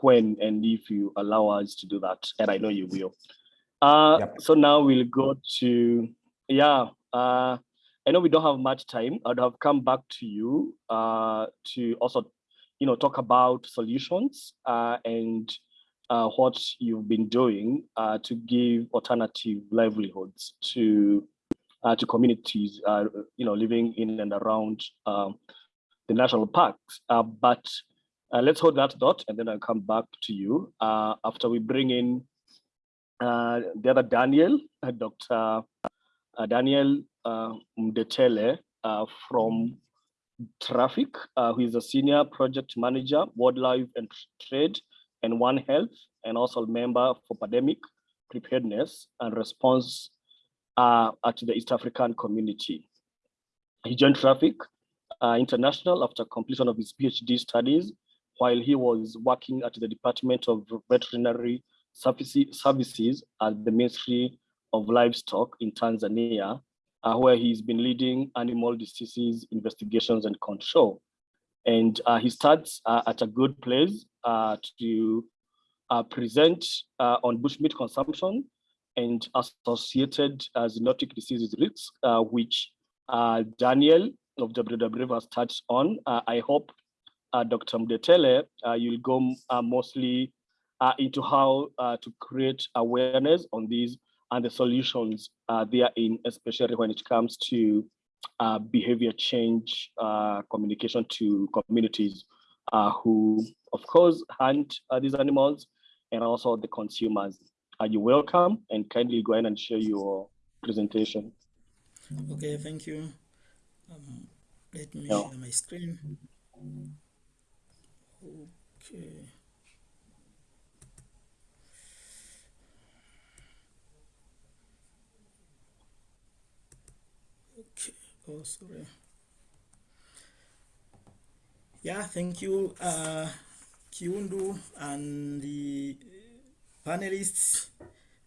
when and if you allow us to do that, and I know you will. Uh, yep. So now we'll go to, yeah, uh, I know we don't have much time. I'd have come back to you uh, to also, you know, talk about solutions and what you've been doing to give alternative livelihoods to uh, to communities, uh, you know, living in and around um, the national parks. Uh, but uh, let's hold that thought, and then I'll come back to you uh, after we bring in uh, the other Daniel, Dr. Daniel Mdetele from Traffic, who is a senior project manager, wildlife and trade, and One Health, and also a member for pandemic preparedness and response uh, at the East African community. He joined Traffic uh, International after completion of his PhD studies while he was working at the Department of Veterinary Services at the Ministry of Livestock in Tanzania, uh, where he's been leading animal diseases investigations and control. And uh, he starts uh, at a good place uh, to uh, present on bushmeat consumption and associated uh, zoonotic diseases risks, uh, which uh, Daniel of WWF has touched on. Uh, I hope, uh, Dr. Mdetele, uh, you'll go mostly into how to create awareness on these and the solutions are there in, especially when it comes to uh, behavior change uh, communication to communities uh, who, of course, hunt these animals and also the consumers. Are you welcome and kindly go ahead and share your presentation. Okay, thank you. Um, let me yeah. share my screen. Okay. Okay, oh, sorry. Yeah, thank you, uh, Kiundu and the panelists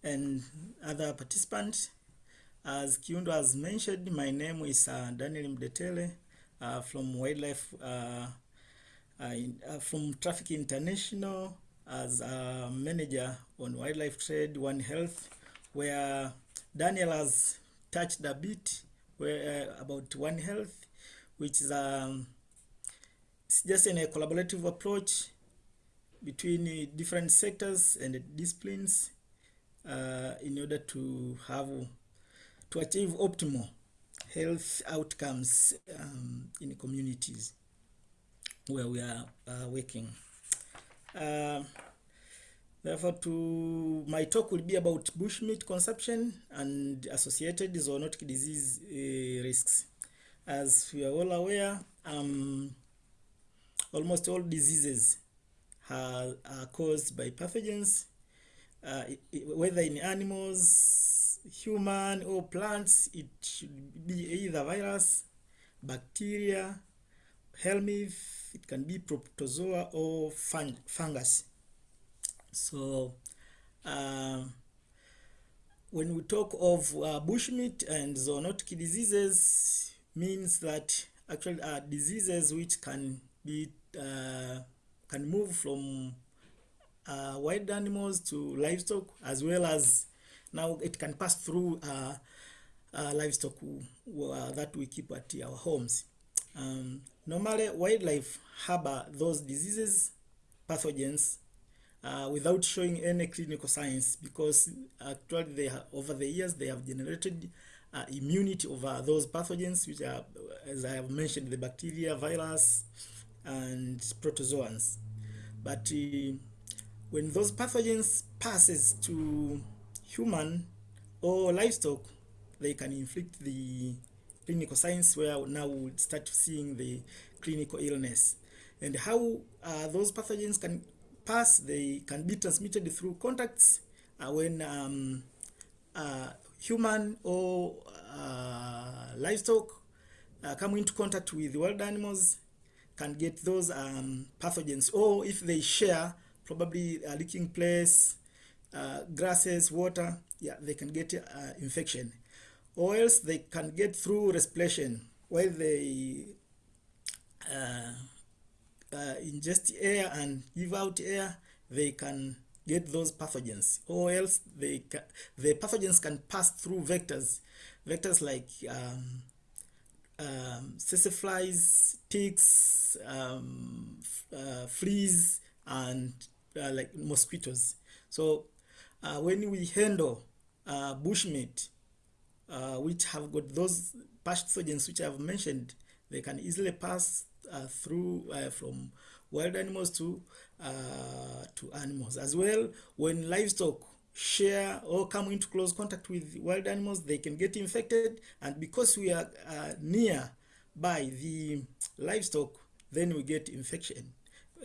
and other participants. As Kiundu has mentioned, my name is uh, Daniel Mdetele uh, from Wildlife, uh, uh in, uh, from Traffic International as a manager on wildlife trade, One Health, where Daniel has touched a bit where, uh, about One Health, which is um, it's just in a collaborative approach between different sectors and disciplines uh, in order to have to achieve optimal health outcomes um, in communities. where we are uh, working. Uh, therefore, to my talk will be about bushmeat consumption and associated zoonotic disease uh, risks. As we are all aware, um, almost all diseases are, are caused by pathogens, uh, whether in animals, human, or plants. It should be either virus, bacteria, helminth, it can be protozoa or fung fungus. So uh, when we talk of uh, bushmeat and zoonotic diseases, means that actually are diseases which can be uh, can move from uh, wild animals to livestock as well as now it can pass through uh, uh, livestock uh, that we keep at our homes. Um, normally, wildlife harbor those diseases, pathogens, uh, without showing any clinical signs because actually they have, over the years they have generated uh, immunity over those pathogens which are, as I have mentioned, the bacteria, virus, and protozoans. But uh, when those pathogens passes to human or livestock, they can inflict the clinical signs where now we start seeing the clinical illness. And how uh, those pathogens can pass, they can be transmitted through contacts uh, when um, uh, human or uh, livestock uh, come into contact with wild animals can get those um, pathogens. Or if they share probably a leaking place uh, grasses water yeah they can get uh, infection. Or else they can get through respiration while they uh, ingest air and give out air they can get those pathogens or else they the pathogens can pass through vectors vectors like um, um, flies, ticks, um, uh, fleas, and uh, like mosquitoes. So uh, when we handle uh, bushmeat, uh, which have got those pathogens which I've mentioned, they can easily pass through uh, from wild animals to uh, to animals as well. When livestock share or come into close contact with wild animals, they can get infected. And because we are uh, near by the livestock, then we get infection.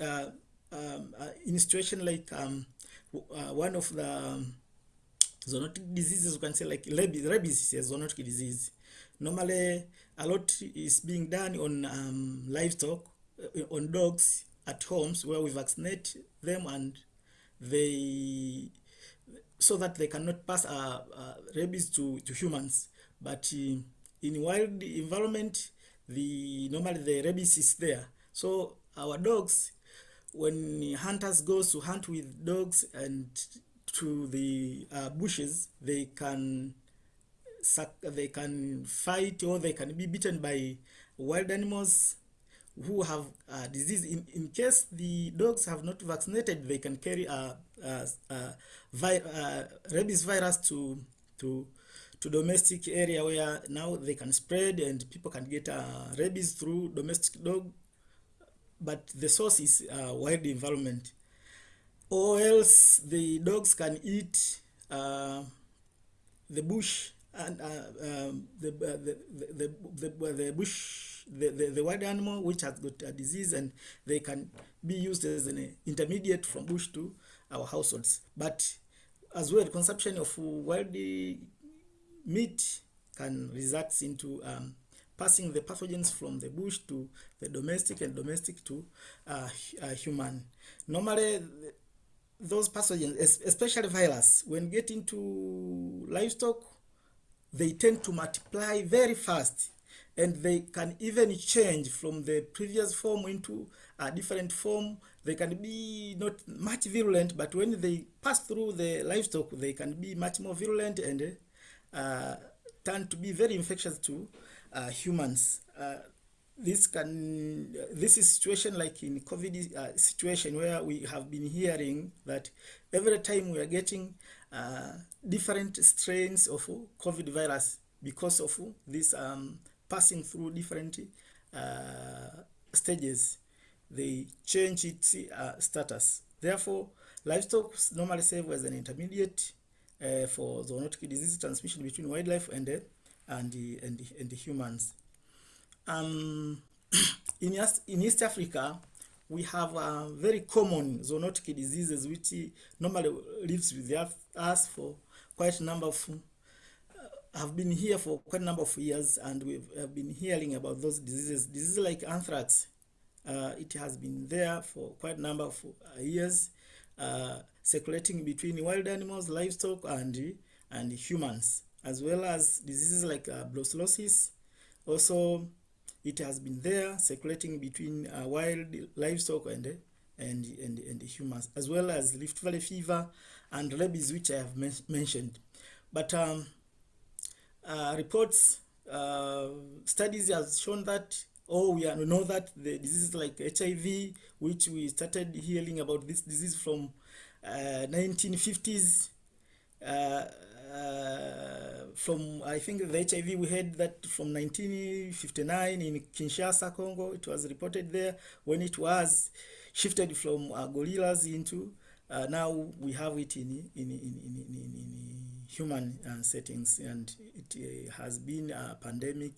Uh, um, uh, in situation like um, uh, one of the um, zoonotic diseases, you can say like rabies, rabies is a zoonotic disease. Normally, a lot is being done on um, livestock, uh, on dogs at homes where we vaccinate them and they so that they cannot pass uh, uh, rabies to, to humans. But uh, in wild environment, the normally the rabies is there. So our dogs, when hunters goes to hunt with dogs and to the uh, bushes, they can they can fight or they can be beaten by wild animals who have uh, disease. In, in case the dogs have not vaccinated, they can carry a, a, a vi rabies virus to to to domestic area where now they can spread and people can get uh, rabies through domestic dog but the source is uh, wild environment or else the dogs can eat uh, the bush and uh, um, the, uh, the, the, the, the bush the, the, the wild animal which has got a disease and they can be used as an intermediate from bush to our households but as well consumption of wild meat can result into um, passing the pathogens from the bush to the domestic and domestic to uh, uh, human. Normally, those pathogens, especially virus, when get into livestock, they tend to multiply very fast and they can even change from the previous form into a different form they can be not much virulent, but when they pass through the livestock, they can be much more virulent and uh, turn to be very infectious to uh, humans. Uh, this can this is situation like in COVID uh, situation where we have been hearing that every time we are getting uh, different strains of COVID virus because of this um, passing through different uh, stages they change its uh, status. Therefore, livestock normally serve as an intermediate uh, for zoonotic disease transmission between wildlife and uh, and and and humans. Um, in East, in East Africa, we have uh, very common zoonotic diseases which normally lives with us for quite a number of uh, have been here for quite a number of years and we have been hearing about those diseases. Diseases like anthrax, uh, it has been there for quite a number of uh, years, uh, circulating between wild animals, livestock, and, and humans, as well as diseases like uh, brucellosis. Also, it has been there circulating between uh, wild livestock and, and, and, and humans, as well as Rift Valley fever and rabies, which I have men mentioned. But um, uh, reports, uh, studies have shown that Oh, we know that the diseases like HIV, which we started hearing about this disease from uh, 1950s, uh, uh, from I think the HIV we had that from 1959 in Kinshasa, Congo. It was reported there when it was shifted from uh, gorillas into uh, now we have it in in in in, in, in human uh, settings, and it uh, has been a pandemic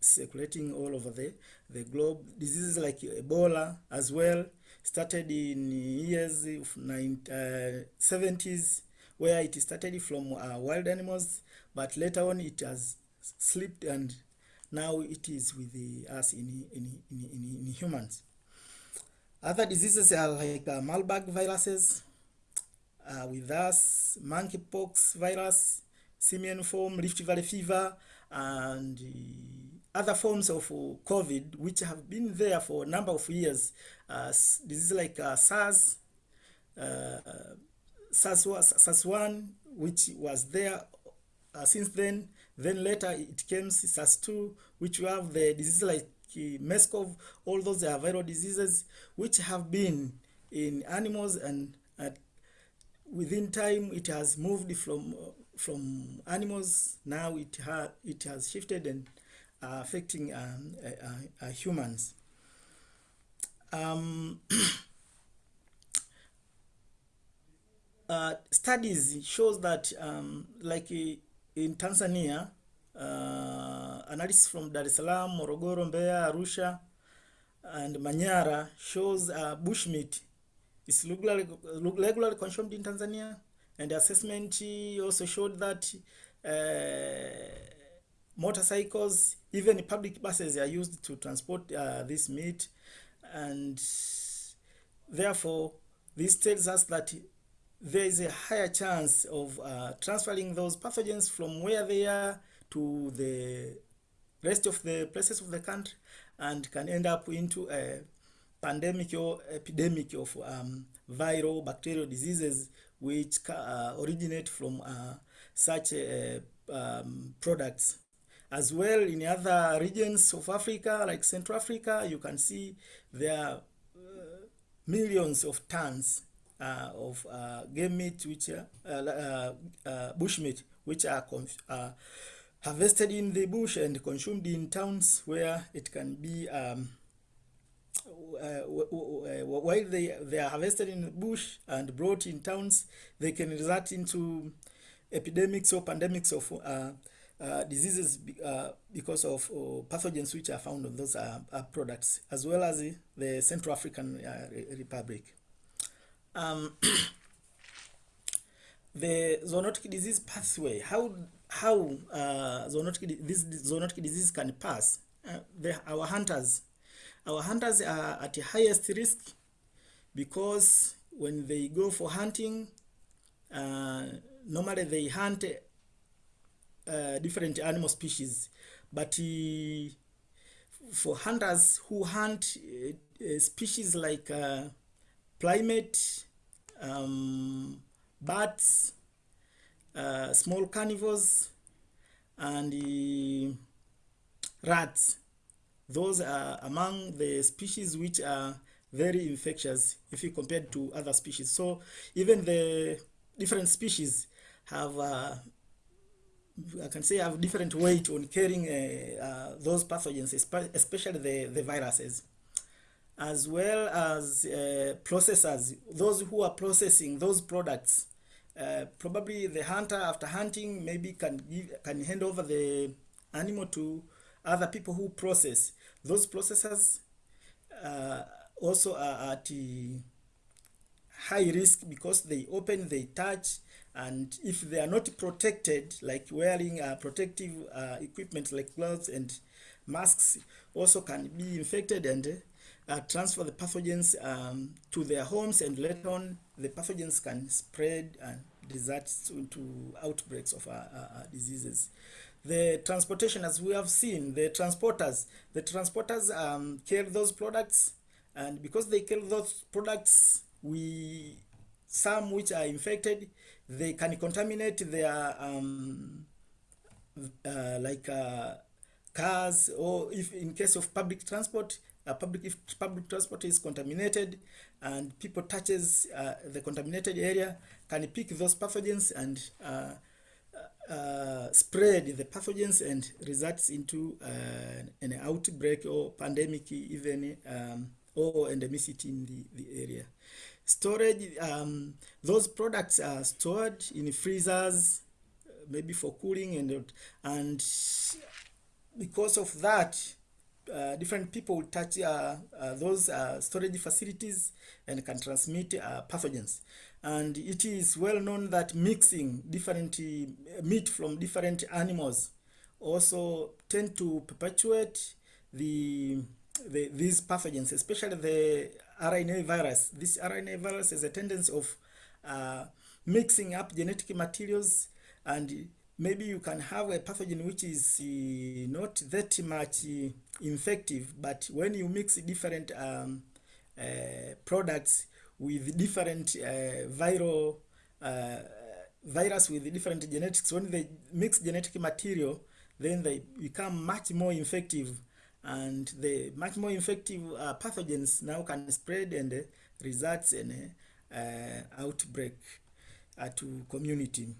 circulating all over the, the globe. Diseases like Ebola as well started in years of nine, uh, 70s where it started from uh, wild animals, but later on it has slipped and now it is with the, us in, in, in, in, in humans. Other diseases are like uh, Marburg viruses, uh, with us, monkeypox virus, simian form, Rift Valley fever, and other forms of COVID, which have been there for a number of years. Uh, diseases like uh, SARS, uh, SARS, SARS-1, which was there uh, since then. Then later it came SARS-2, which we have the diseases like uh, MERS-CoV, all those are viral diseases which have been in animals and uh, within time it has moved from uh, from animals now it ha it has shifted and uh, affecting um, uh, uh, humans um, uh, studies shows that um, like in Tanzania uh, analysis from Dar es Salaam, Morogoro, Mbeya, Arusha, and Manyara shows uh, bushmeat is regularly, regularly consumed in Tanzania. And the assessment also showed that uh, motorcycles, even public buses are used to transport uh, this meat. And therefore, this tells us that there is a higher chance of uh, transferring those pathogens from where they are to the rest of the places of the country and can end up into a pandemic or epidemic of um, viral bacterial diseases which uh, originate from uh, such uh, um, products. As well in other regions of Africa, like Central Africa, you can see there are uh, millions of tons of uh, game meat, which are bush meat, which are harvested in the bush and consumed in towns where it can be um, uh, while they, they are harvested in the bush and brought in towns, they can result into epidemics or pandemics of uh, uh, diseases uh, because of uh, pathogens which are found on those uh, products, as well as the Central African Republic. Um, the zoonotic disease pathway, how how uh, zoonotic this zoonotic disease can pass. Uh, the, our hunters, our hunters are at highest risk because when they go for hunting, uh, normally they hunt uh, different animal species, but uh, for hunters who hunt uh, species like uh, primate, um, bats, uh, small carnivores and rats. Those are among the species which are very infectious if you compare to other species. So even the different species have, uh, I can say, have different weight on carrying uh, uh, those pathogens, especially the, the viruses. As well as uh, processors, those who are processing those products. Uh, probably the hunter after hunting maybe can give, can hand over the animal to other people who process. Those processors uh, also are at high risk because they open, they touch, and if they are not protected, like wearing uh, protective uh, equipment like gloves and masks, also can be infected and uh, transfer the pathogens um, to their homes, and later on the pathogens can spread and result into outbreaks of uh, uh, diseases. The transportation, as we have seen, the transporters, the transporters um, carry those products, and because they carry those products, we some which are infected, they can contaminate their um, uh, like uh, cars, or if in case of public transport, uh, public if public transport is contaminated and people touches uh, the contaminated area can pick those pathogens and uh, uh, spread the pathogens and results into uh, an outbreak or pandemic even um, or endemicity in the, the area. Storage, um, those products are stored in freezers, maybe for cooling and, and because of that, uh, different people touch uh, uh, those uh, storage facilities and can transmit uh, pathogens. And it is well known that mixing different meat from different animals also tend to perpetuate the, the these pathogens, especially the RNA virus. This RNA virus has a tendency of mixing up genetic materials and maybe you can have a pathogen which is uh, not that much uh, infective, but when you mix different um, uh, products with different viral virus with different genetics, when they mix genetic material, then they become much more infective and the much more infective uh, pathogens now can spread and results in outbreak uh, to community.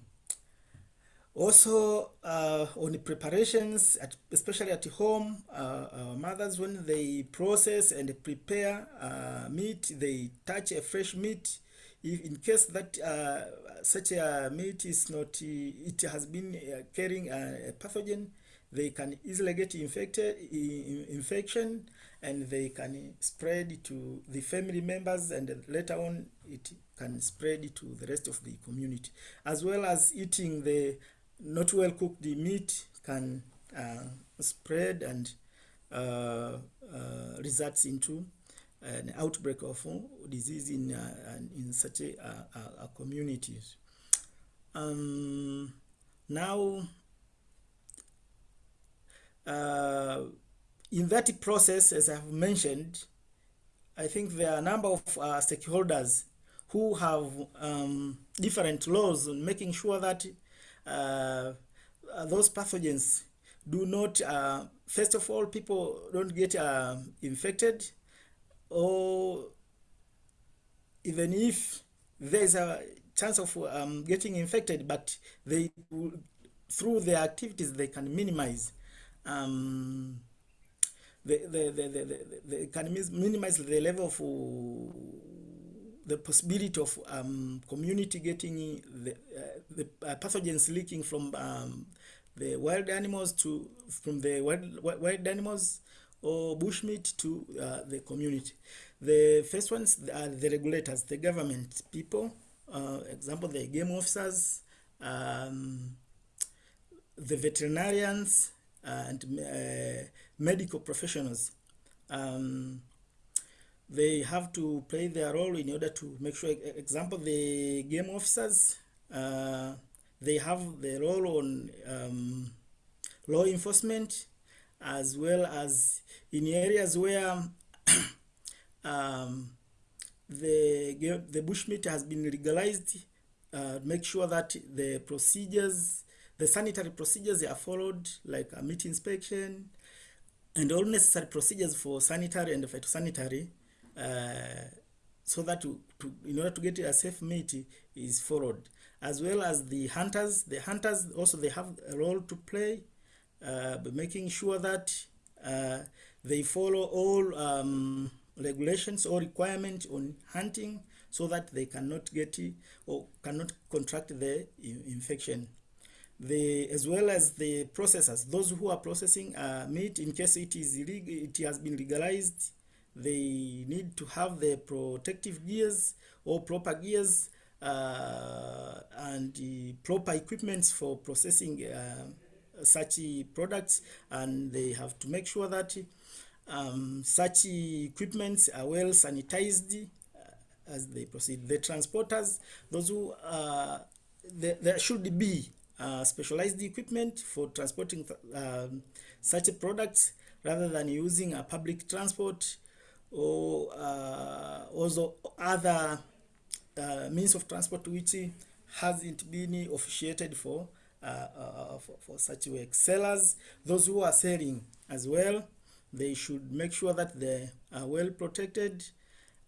Also, uh, on the preparations, at, especially at home, uh, uh, mothers, when they process and prepare uh, meat, they touch a fresh meat. If in case that uh, such a meat is not, it has been uh, carrying a, pathogen, they can easily get infected, infection, and they can spread to the family members, and later on it can spread to the rest of the community, as well as eating the not well cooked the meat can uh, spread and uh, uh, results into an outbreak of disease in in such a, a, a communities. Um, now, in that process, as I've mentioned, I think there are a number of uh, stakeholders who have um, different laws on making sure that those pathogens do not, uh, first of all, people don't get uh, infected or even if there's a chance of um, getting infected, but they, through their activities, they can minimize um, the, the, the, the, the, can minimize the level of the possibility of um, community getting the, uh, the uh, pathogens leaking from um, the wild animals to from the wild, wild animals or bushmeat to uh, the community. The first ones are the regulators, the government people, uh, example, the game officers, um, the veterinarians, and uh, medical professionals. Um, they have to play their role in order to make sure, example, the game officers, uh, they have the role on um, law enforcement as well as in areas where um, the, the bushmeat has been legalized, uh, make sure that the procedures, the sanitary procedures are followed, like a meat inspection, and all necessary procedures for sanitary and phytosanitary so that to, to, in order to get a safe meat is followed as well as the hunters the hunters also they have a role to play uh, making sure that uh, they follow all um, regulations or requirements on hunting so that they cannot get or cannot contract the infection. The, as well as the processors, those who are processing uh, meat, in case it is illeg- it has been legalized, they need to have the protective gears or proper gears uh, and proper equipments for processing uh, such products, and they have to make sure that um, such equipments are well sanitized uh, as they proceed. The transporters, those who uh, there, there should be uh, specialized equipment for transporting um, such products rather than using a public transport or uh, also other uh, means of transport which hasn't been officiated for, uh, for for such work. Sellers, those who are selling as well, they should make sure that they are well protected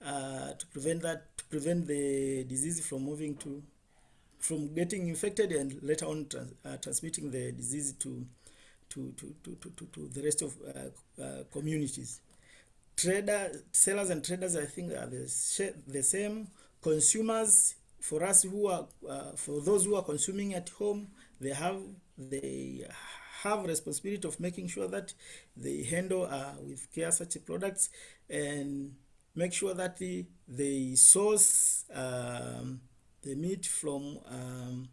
uh, to prevent that to prevent the disease from moving to from getting infected and later on trans, uh, transmitting the disease to to, to, to, to, to, the rest of uh, communities. Trader, sellers and traders, I think, are the, the same. Consumers, for us who are, uh, for those who are consuming at home, they have they have responsibility of making sure that they handle uh, with care such products and make sure that the, they source um, the meat from um,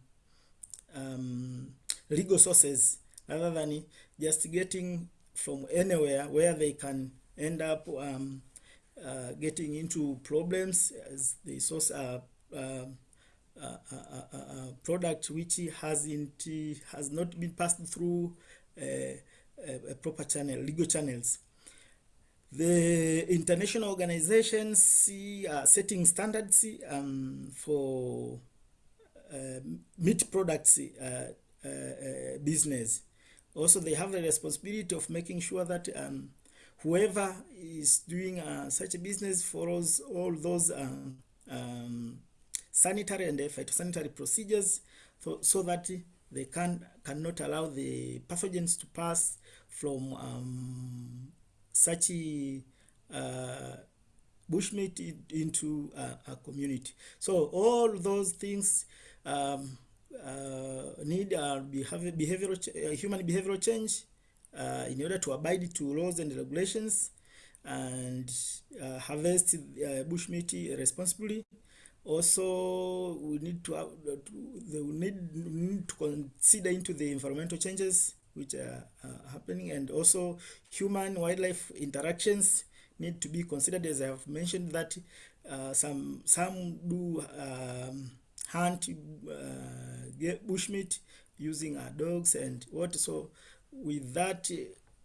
um, legal sources rather than just getting from anywhere where they can end up um, uh, getting into problems as they source a, a, a, a, product which hasn't has not been passed through a, a, a proper channel, legal channels. The international organizations are setting standards um, for uh, meat products uh, uh, uh, business. Also, they have the responsibility of making sure that um, whoever is doing uh, such a business follows all those uh, um, sanitary and phytosanitary procedures so, so that they can cannot allow the pathogens to pass from um, such uh, bushmeat into a, a community. So all those things um, uh, need uh, behavior, behavioral uh, human behavioral change uh, in order to abide to laws and regulations and uh, harvest uh, bushmeat responsibly. Also, we need to have to, we need, need, need to consider into the environmental changes which are uh, happening, and also human wildlife interactions need to be considered. As I have mentioned, that uh, some some do um, hunt uh, bushmeat using our dogs and what. So, with that, uh,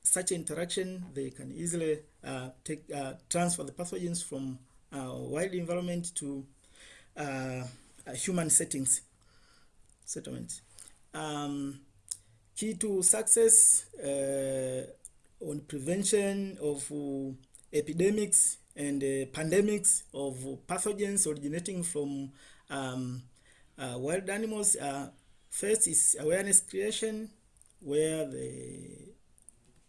such interaction, they can easily uh, take uh, transfer the pathogens from wild environment to human settings settlements. Um, key to success on prevention of epidemics and uh, pandemics of pathogens originating from um, uh, wild animals. Uh, first is awareness creation, where the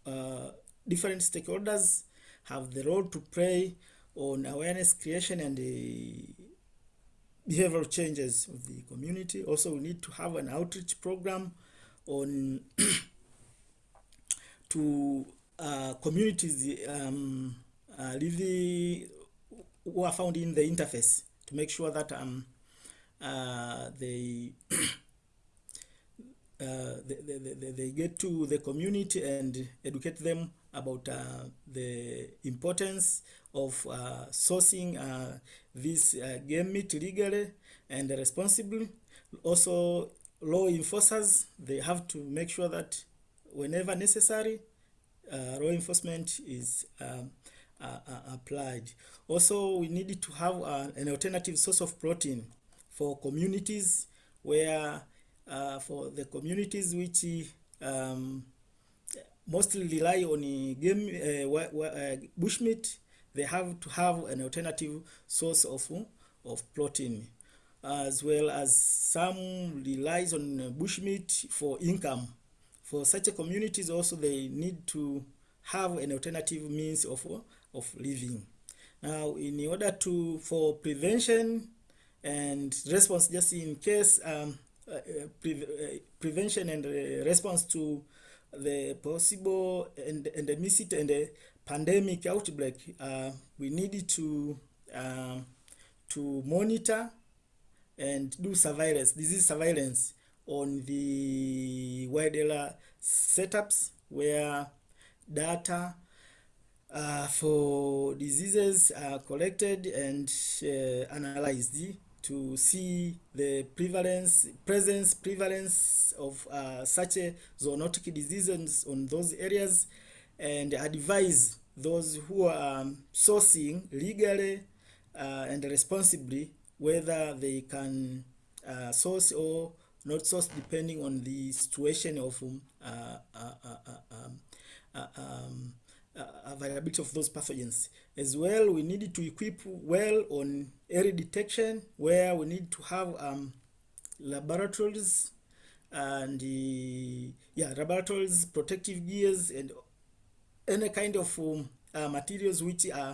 uh, different stakeholders have the role to play on awareness creation and the behavioral changes of the community. Also, we need to have an outreach program on to uh, communities um, uh, living who are found in the interface to make sure that um, uh, they, uh, they, they, they, they get to the community and educate them about uh, the importance of uh, sourcing uh, this uh, game meat legally and responsibly. Also, law enforcers, they have to make sure that whenever necessary, uh, law enforcement is um, uh, uh, applied. Also, we need to have uh, an alternative source of protein for communities where, uh, for the communities which um, mostly rely on uh, game uh, uh, bushmeat, they have to have an alternative source of, of protein, as well as some relies on bushmeat for income. For such a communities also, they need to have an alternative means of, of living. Now, in order to for prevention and response, just in case um, pre- prevention and uh, response to the possible and endemicity and the pandemic outbreak, uh, we need to um, to monitor and do surveillance, disease surveillance on the wide area setups where data uh, for diseases are collected and uh, analyzed to see the prevalence, presence, prevalence of uh, such a zoonotic diseases on those areas and advise those who are sourcing legally uh, and responsibly whether they can uh, source or not source depending on the situation of um, uh, uh, uh, um, uh, um, availability of those pathogens. As well, we need to equip well on early detection where we need to have um, laboratories and uh, yeah, laboratories, protective gears, and any kind of um, uh, materials which uh,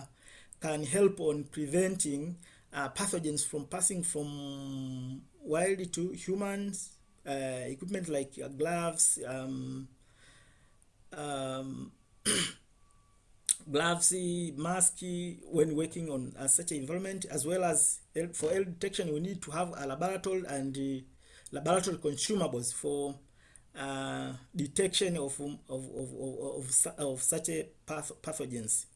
can help on preventing uh, pathogens from passing from wild to humans. Uh, equipment like uh, gloves, um, um, gloves, mask when working on uh, such an environment, as well as for early detection, we need to have a laboratory and uh, laboratory consumables for uh, detection of, um, of, of, of, of, such a path- pathogens.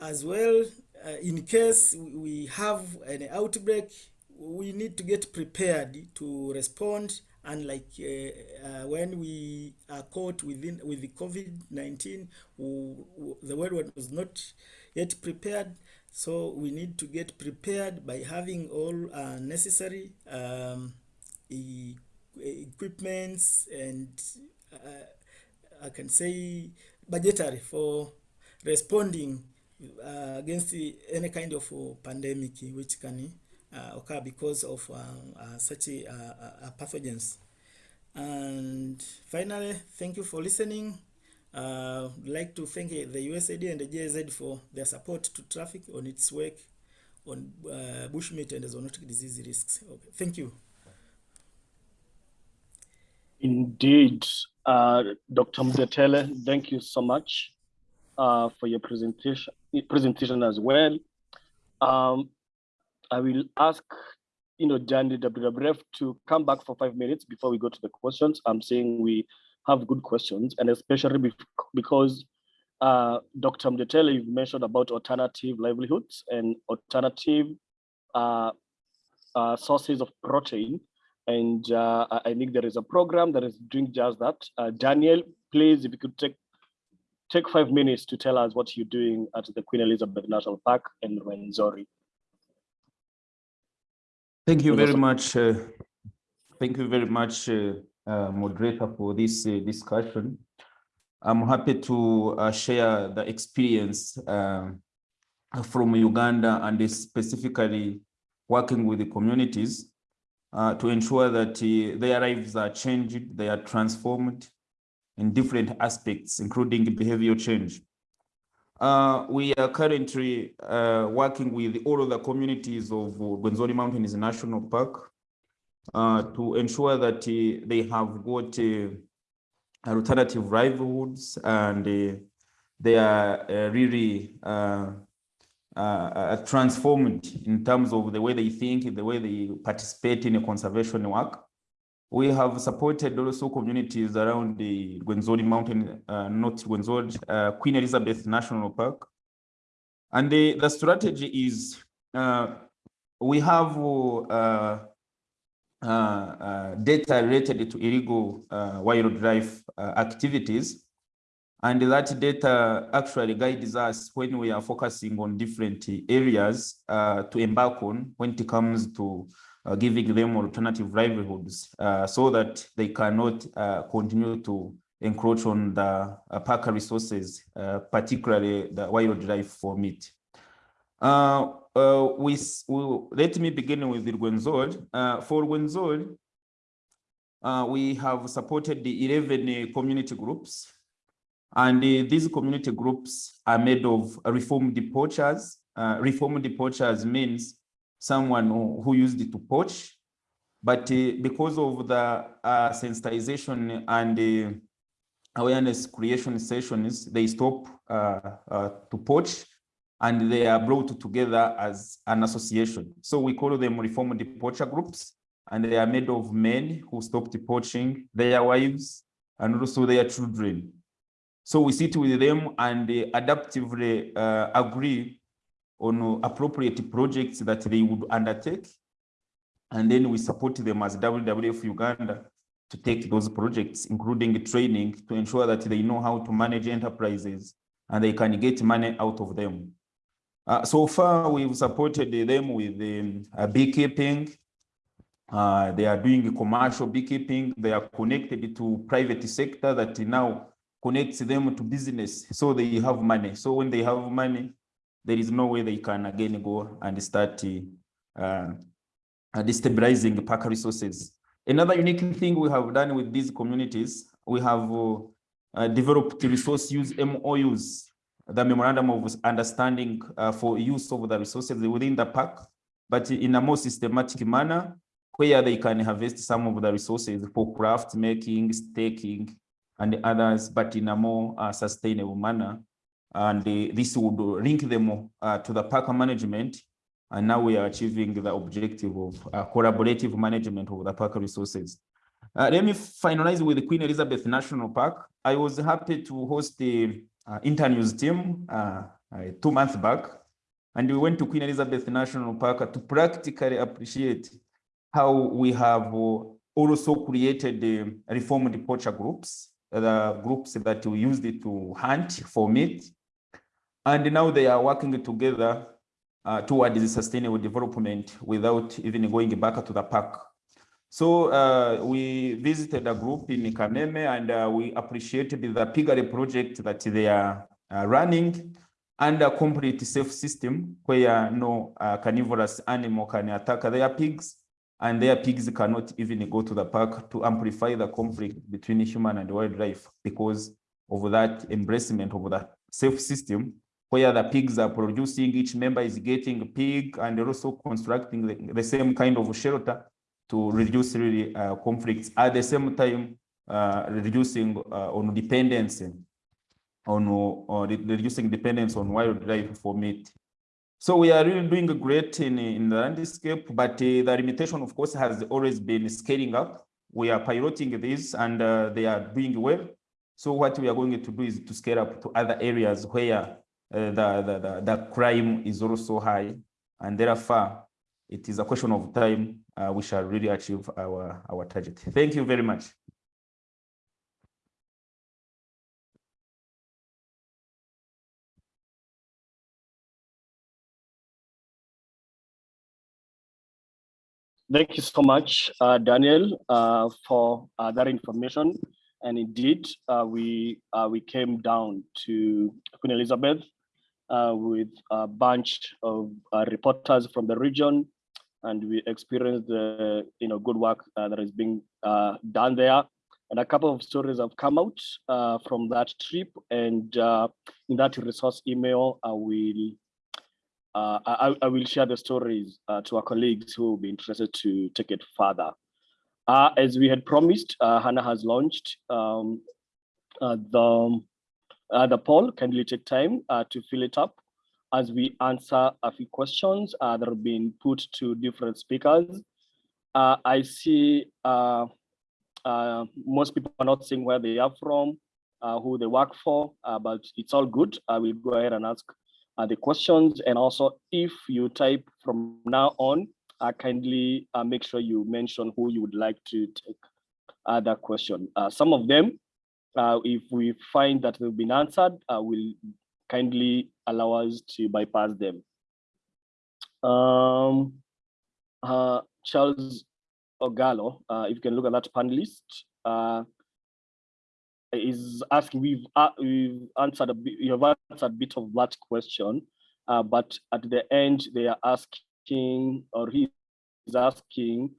As well, uh, in case we have an outbreak, we need to get prepared to respond. And uh, uh, when we are caught within with the COVID nineteen, the world was not yet prepared. So we need to get prepared by having all uh, necessary um, e- equipments and uh, I can say budgetary for responding uh, against the, any kind of uh, pandemic which can occur because of uh, uh, such a, uh, uh, pathogens. And finally, thank you for listening. Uh, I'd like to thank uh, the USAID and the GIZ for their support to traffic on its work on uh, bushmeat and zoonotic disease risks. Okay. Thank you. Indeed, uh, Dr. Mdetele, thank you so much uh, for your presentation presentation as well. Um, I will ask, you know, Danny WWF to come back for five minutes before we go to the questions. I'm saying we have good questions, and especially because uh, Dr. Mdetele, you've mentioned about alternative livelihoods and alternative uh, uh, sources of protein. And uh, I think there is a program that is doing just that. Uh, Daniel, please, if you could take take five minutes to tell us what you're doing at the Queen Elizabeth National Park in Rwenzori. Thank you very much. uh, Thank you very much, uh, uh, moderator, for this uh, discussion. I'm happy to uh, share the experience um, from Uganda and specifically working with the communities uh, to ensure that their lives are changed, they are transformed in different aspects, including behavioral change. Uh, we are currently uh, working with all of the communities of Rwenzori Mountains National Park uh, to ensure that uh, they have got uh, alternative livelihoods and uh, they are really transformed in terms of the way they think, the way they participate in conservation work. We have supported also communities around the Rwenzori Mountain, uh, not Rwenzori, uh, Queen Elizabeth National Park. And the, the strategy is uh, we have uh, uh, uh, data related to illegal wildlife activities. And that data actually guides us when we are focusing on different areas to embark on when it comes to uh, giving them alternative livelihoods uh, so that they cannot uh, continue to encroach on the uh, park resources, uh, particularly the wildlife for meat. Uh, we, we, let me begin with the Rwenzori. Uh, for Rwenzori, uh, we have supported the 11 uh, community groups. And these community groups are made of reformed poachers reformed poachers means someone who, used it to poach. But uh, because of the uh, sensitization and uh, awareness creation sessions, they stop to poach and they are brought together as an association. So we call them reformed poacher groups and they are made of men who stopped poaching, their wives, and also their children. So we sit with them and they adaptively uh, agree on appropriate projects that they would undertake. And then we support them as WWF Uganda to take those projects, including training to ensure that they know how to manage enterprises and they can get money out of them. Uh, so far, we've supported them with um, uh, beekeeping. Uh, they are doing commercial beekeeping. They are connected to private sector that now connects them to business. So they have money. So when they have money, there is no way they can again go and start uh, destabilizing the park resources. Another unique thing we have done with these communities, we have uh, developed resource use MOUs, the memorandum of understanding uh, for use of the resources within the park, but in a more systematic manner, where they can harvest some of the resources for craft making, staking, and others, but in a more uh, sustainable manner. And uh, this would link them uh, to the park management. And now we are achieving the objective of uh, collaborative management of the park resources. Uh, let me finalize with Queen Elizabeth National Park. I was happy to host the uh, internews team uh, two months back, and we went to Queen Elizabeth National Park to practically appreciate how we have also created the reformed poacher groups, the groups that we used to hunt for meat. And now they are working together uh, towards sustainable development without even going back to the park. So uh, we visited a group in Kameme and uh, we appreciated the piggery project that they are uh, running and a complete safe system where no uh, carnivorous animal can attack their pigs and their pigs cannot even go to the park to amplify the conflict between human and wildlife because of that embracement of the safe system where the pigs are producing, each member is getting a pig and they're also constructing the, the same kind of shelter to reduce really uh, conflicts at the same time uh, reducing uh, on dependency on uh, reducing dependence on wildlife for meat. So we are really doing great in, in the landscape, but uh, the limitation, of course, has always been scaling up. We are piloting this and uh, they are doing well. So what we are going to do is to scale up to other areas where the, the, the, the crime is also high and therefore it is a question of time uh, we shall really achieve our, our target. Thank you very much. Thank you so much, uh, Daniel, uh, for uh, that information. And indeed, uh, we uh, we came down to Queen Elizabeth uh, with a bunch of reporters from the region and we experienced the you know good work uh, that is being uh, done there. And a couple of stories have come out uh, from that trip. And uh, in that resource email, I will uh, I, I, will share the stories uh, to our colleagues who will be interested to take it further. as we had promised, Hannah has launched um, the the poll. Kindly take time to fill it up as we answer a few questions uh, that have been put to different speakers. Uh, I see uh, uh most people are not saying where they are from, uh, who they work for, uh, but it's all good. I will go ahead and ask the questions. And also, if you type from now on, kindly make sure you mention who you would like to take that question. some of them, if we find that they've been answered, we'll kindly allow us to bypass them. Um, uh, Charles Ogalo, uh, if you can look at that panelist, uh, is asking, we've, uh, we've answered a bit, you have answered a bit of that question, uh, but at the end they are asking, or he is asking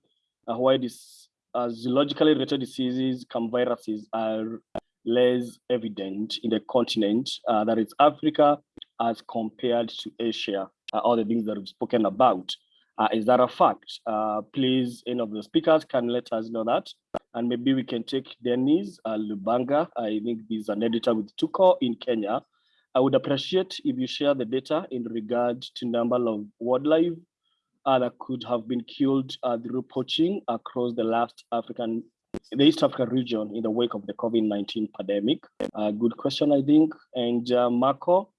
uh, why this uh, zoologically related diseases, come viruses are less evident in the continent, uh, that is Africa, as compared to Asia. uh, all the things that we've spoken about. Uh, is that a fact? Uh, please, any of the speakers can let us know that. And maybe we can take Dennis uh, Lubanga. I think he's an editor with Tuko in Kenya. I would appreciate if you share the data in regard to number of wildlife that could have been killed uh, through poaching across the last African, the East African region in the wake of the COVID-19 pandemic. Uh, good question, I think. And uh, Marco,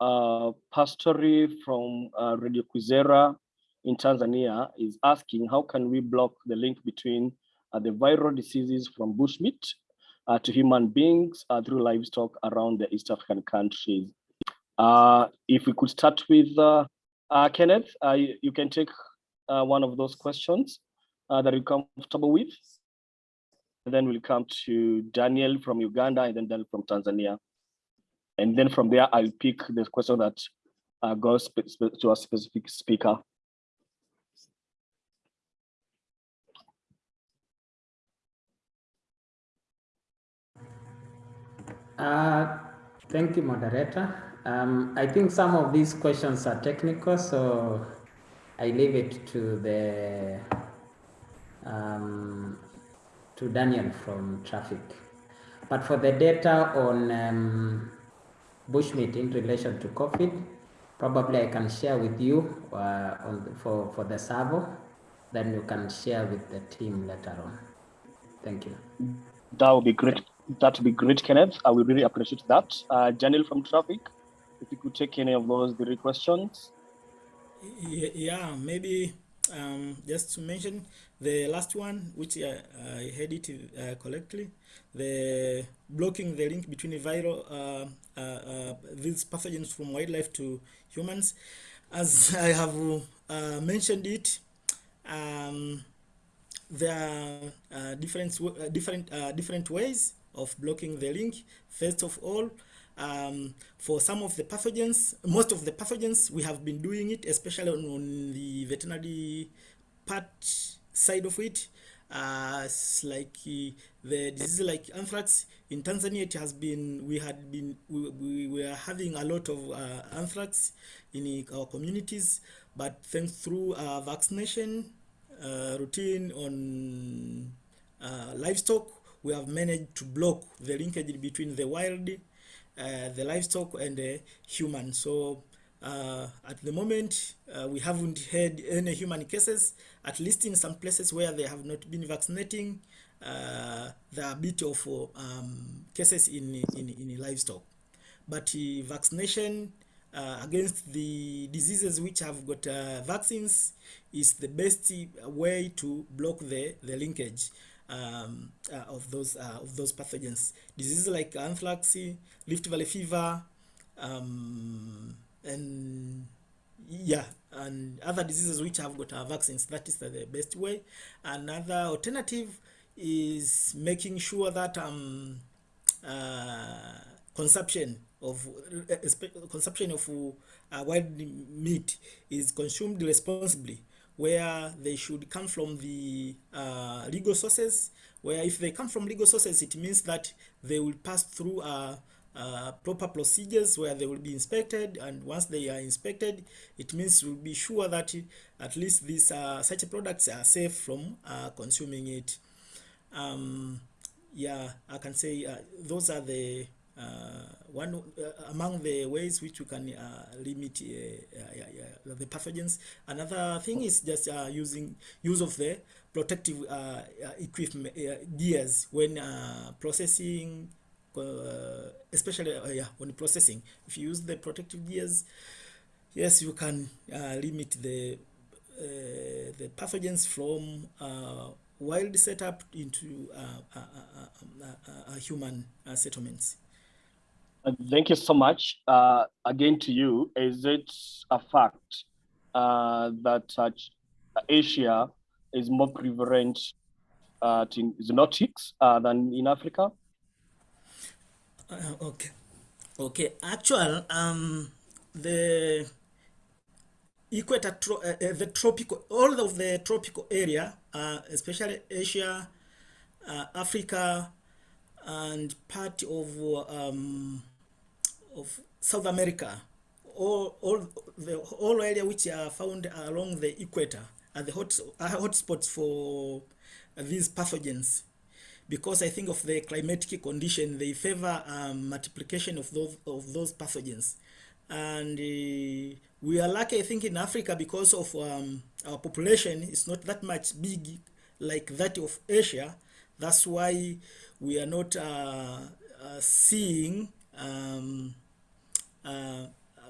uh, Pastori from uh, Radio Kwizera in Tanzania is asking, how can we block the link between uh, the viral diseases from bushmeat uh, to human beings uh, through livestock around the East African countries? Uh, if we could start with uh, Kenneth, uh, you, you can take uh, one of those questions uh, that you're comfortable with. And then we'll come to Daniel from Uganda and then Daniel from Tanzania. And then from there, I'll pick the question that uh, goes to a specific speaker. Uh, thank you, moderator. Um, I think some of these questions are technical, so I leave it to the um, to Daniel from traffic. But for the data on um, bushmeat in relation to COVID, probably I can share with you uh, on the, for for the servo. Then you can share with the team later on. Thank you. That would be great. That would be great, Kenneth. I will really appreciate that. Uh, Daniel from traffic, if you could take any of those three questions. Yeah, maybe um, just to mention the last one, which I, I heard it uh, correctly, the blocking the link between viral uh, uh, uh, these pathogens from wildlife to humans. As I have uh, mentioned it, um, there are uh, different different different ways of blocking the link. First of all, um, for some of the pathogens, most of the pathogens we have been doing it, especially on, on the veterinary part side of it. Uh, like uh, the disease like anthrax in Tanzania, it has been we had been we, we were having a lot of uh, anthrax in our communities, but thanks through uh, vaccination uh, routine on uh, livestock, we have managed to block the linkage between the wild, uh, the livestock, and the human. So uh, at the moment, uh, we haven't had any human cases, at least in some places where they have not been vaccinating. Uh, there are a bit of uh, um, cases in, in, in livestock. But uh, vaccination uh, against the diseases which have got uh, vaccines is the best uh, way to block the, the linkage um, uh, of those uh, of those pathogens. Diseases like anthrax, Rift Valley fever, um, and yeah, and other diseases which have got uh, vaccines. That is the, best way. Another alternative is making sure that um, uh, consumption of uh, consumption of uh, wild meat is consumed responsibly where they should come from the uh, legal sources where if they come from legal sources it means that they will pass through uh, uh, proper procedures where they will be inspected and once they are inspected it means we'll be sure that at least these uh, such products are safe from uh, consuming it. Um, yeah i can say uh, those are the one uh, among the ways which you can uh, limit uh, uh, the pathogens. Another thing is just uh, using use of the protective uh, uh, equipment uh, gears when uh, processing, uh, especially uh, yeah, when processing. If you use the protective gears, yes, you can uh, limit the uh, the pathogens from uh, wild setup into uh, uh, uh, uh, uh, uh, human uh, settlements. Uh, Thank you so much. Uh, again to you, is it a fact uh, that uh, Asia is more prevalent uh, to zoonotics uh, than in Africa? Uh, okay. Okay. Actual, um, the equator, the tropical, all of the tropical area, especially Asia, Africa, and part of um, of South America, all all the all area which are found along the equator are the hot are hotspots for these pathogens. Because I think of the climatic condition they favor um, multiplication of those of those pathogens. And uh, we are lucky I think in Africa because of um, our population is not that much big like that of Asia. That's why we are not uh, uh, seeing um,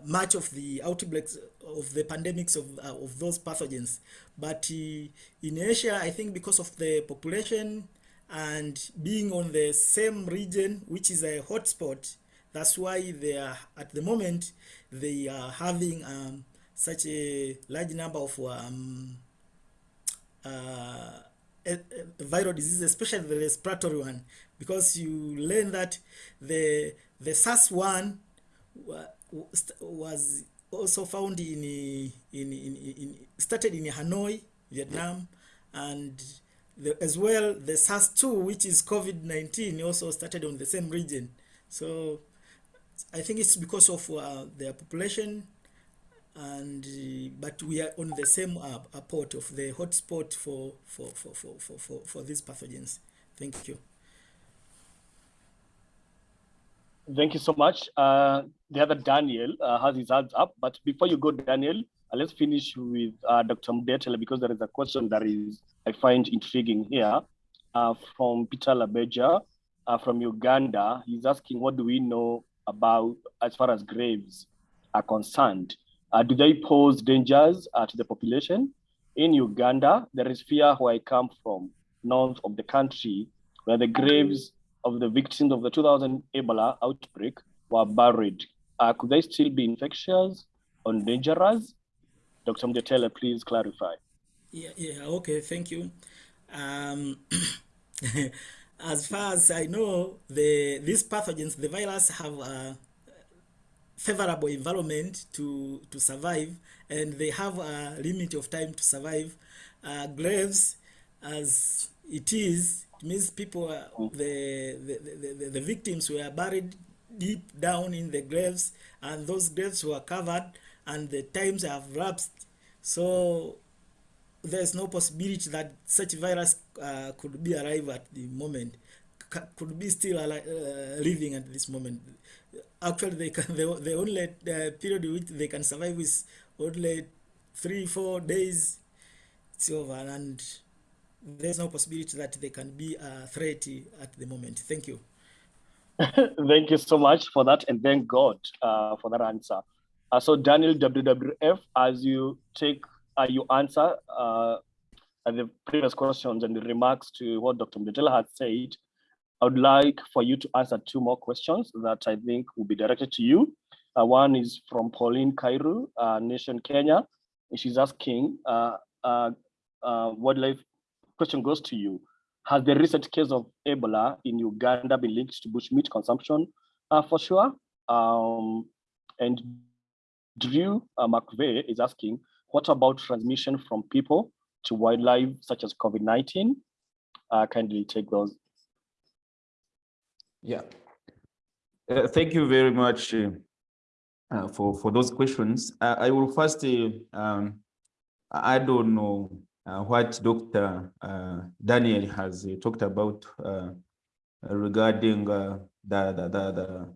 much of the outbreaks of the pandemics of, uh, of those pathogens. But uh, in Asia, I think because of the population and being on the same region, which is a hotspot, that's why they are, at the moment, they are having um, such a large number of um, uh, viral diseases, especially the respiratory one, because you learn that the the SARS-1 was also found in, in, in, in started in Hanoi, Vietnam, and the, as well the SARS-2, which is COVID-19, also started on the same region. So I think it's because of uh, their population and but we are on the same uh, port of the hotspot for for, for, for, for, for, for these pathogens. Thank you. Thank you so much. Uh, the other Daniel uh, has his hands up, but before you go, Daniel, uh, let's finish with uh, Dr. Mdetele because there is a question that is I find intriguing here uh, from Peter Labeja uh, from Uganda. He's asking, what do we know about as far as graves are concerned? do they pose dangers to the population? In Uganda, there is fear where I come from, north of the country, where the graves of the victims of the 2000 Ebola outbreak were buried. Uh, could they still be infectious or dangerous? Dr. Mdetele, please clarify. Yeah, yeah, okay, thank you. Um, as far as I know, the these pathogens, the virus have a favorable environment to, to survive, and they have a limit of time to survive. Uh, graves, as it is, means people, are, the, the, the, the victims were buried deep down in the graves, and those graves were covered, and the times have lapsed. So there's no possibility that such virus uh, could be alive at the moment, C could be still alive, uh, living at this moment. Actually, they can the, the only uh, period which they can survive is only three, four days. It's over, and there's no possibility that they can be a threat at the moment. Thank you. thank you so much for that, and thank God uh, for that answer. Uh, so, Daniel WWF, as you take uh, answer uh, the previous questions and the remarks to what Dr. Mdetele had said, I would like for you to answer two more questions that I think will be directed to you. Uh, one is from Pauline Kairu, uh, Nation Kenya. And she's asking, uh, wildlife question goes to you. Has the recent case of Ebola in Uganda been linked to bushmeat consumption? Uh, for sure. Um, and Drew uh, McVeigh is asking, what about transmission from people to wildlife, such as COVID-19? Uh, kindly take those. Yeah. Uh, thank you very much uh, uh, for, for those questions. Uh, I will first, uh, um, I don't know Uh, what Dr. Uh, Daniel has talked about uh, regarding the, the, the, the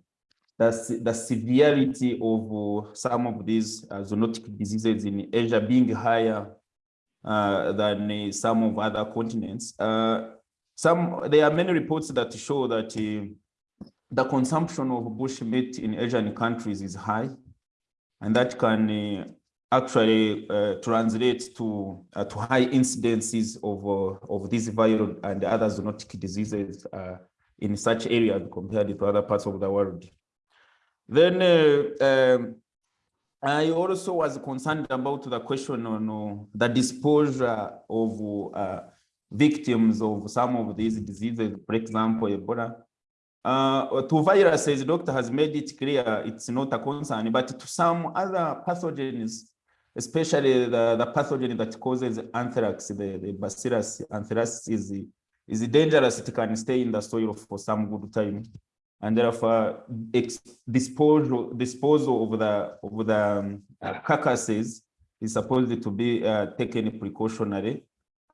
the, the severity of some of these uh, zoonotic diseases in Asia being higher uh, than uh, some of other continents. some there are many reports that show that the consumption of bush meat in Asian countries is high, and that can actually uh, translate to uh, to high incidences of uh, of these viral and other zoonotic diseases in such areas compared to other parts of the world. Then uh, um, I also was concerned about the question on uh, the disposure of uh, victims of some of these diseases, for example, Ebola. Uh, to viruses, the doctor has made it clear it's not a concern, but to some other pathogens, especially the, the pathogen that causes anthrax, the, the bacillus anthrax is, is dangerous. It can stay in the soil for some good time. and therefore disposal disposal of the of the um, uh, carcasses is supposed to be uh, taken precautionary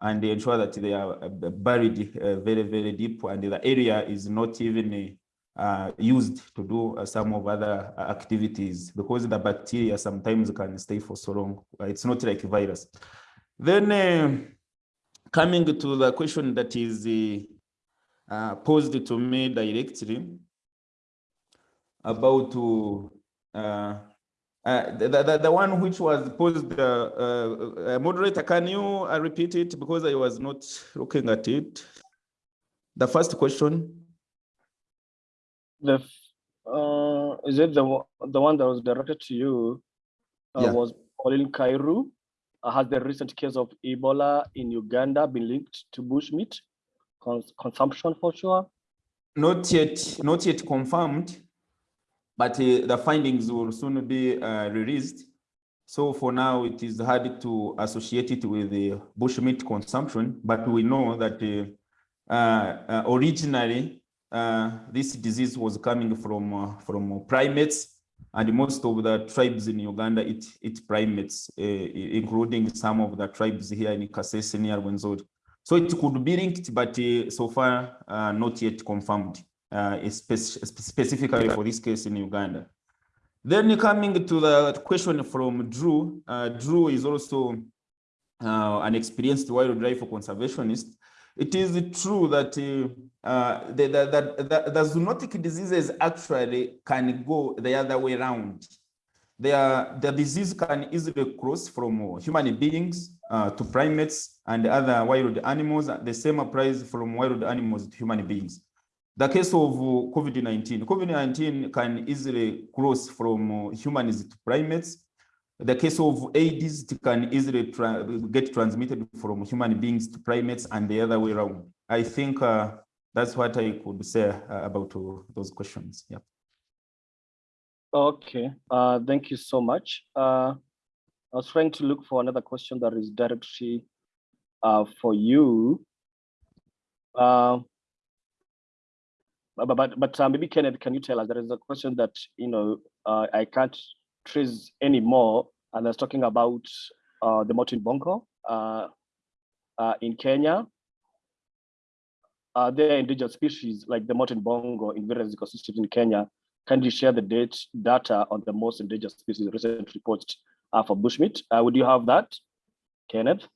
and ensure that they are uh, buried uh, very very deep and the area is not even uh, used to do uh, some of other activities because the bacteria sometimes can stay for so long. It's not like a virus. Then coming to the question that is posed to me directly, about uh, uh, the, the, the one which was posed, uh, uh, moderator, can you uh, repeat it because I was not looking at it? The first question. The uh, is it the the one that was directed to you? Uh, yeah. Was Pauline Kairu? Uh, has the recent case of Ebola in Uganda been linked to bushmeat cons consumption for sure? Not yet, not yet confirmed but uh, the findings will soon be uh, released. So for now, it is hard to associate it with the bushmeat consumption, but we know that uh, uh originally this disease was coming from uh, from primates, and most of the tribes in Uganda eat, eat primates, including some of the tribes here in Kasese near Rwenzori. So it could be linked, but so far not yet confirmed uh, spe specifically for this case in Uganda. Then coming to the question from Drew, uh, Drew is also uh, an experienced wildlife conservationist. It is true that uh, uh, the, the, the, the, zoonotic diseases actually can go the other way around. They are, the disease can easily cross from human beings uh, to primates and other wild animals. The same applies from wild animals to human beings. The case of uh, COVID-19, COVID-19 can easily cross from humans to primates. The case of AIDS can easily tra get transmitted from human beings to primates and the other way around. I think uh, that's what I could say uh, about uh, those questions. Yeah. Okay, uh, thank you so much. I was trying to look for another question that is directly for you. But but, but uh, maybe Kenneth, can you tell us? There is a question that you know uh, I can't trace anymore, and I was talking about uh, the mountain bongo uh, uh, in Kenya. Uh, there endangered species like the mountain bongo in various ecosystems in Kenya. Can you share the date data on the most endangered species recent reports uh, for bushmeat? Uh, would you have that, Kenneth?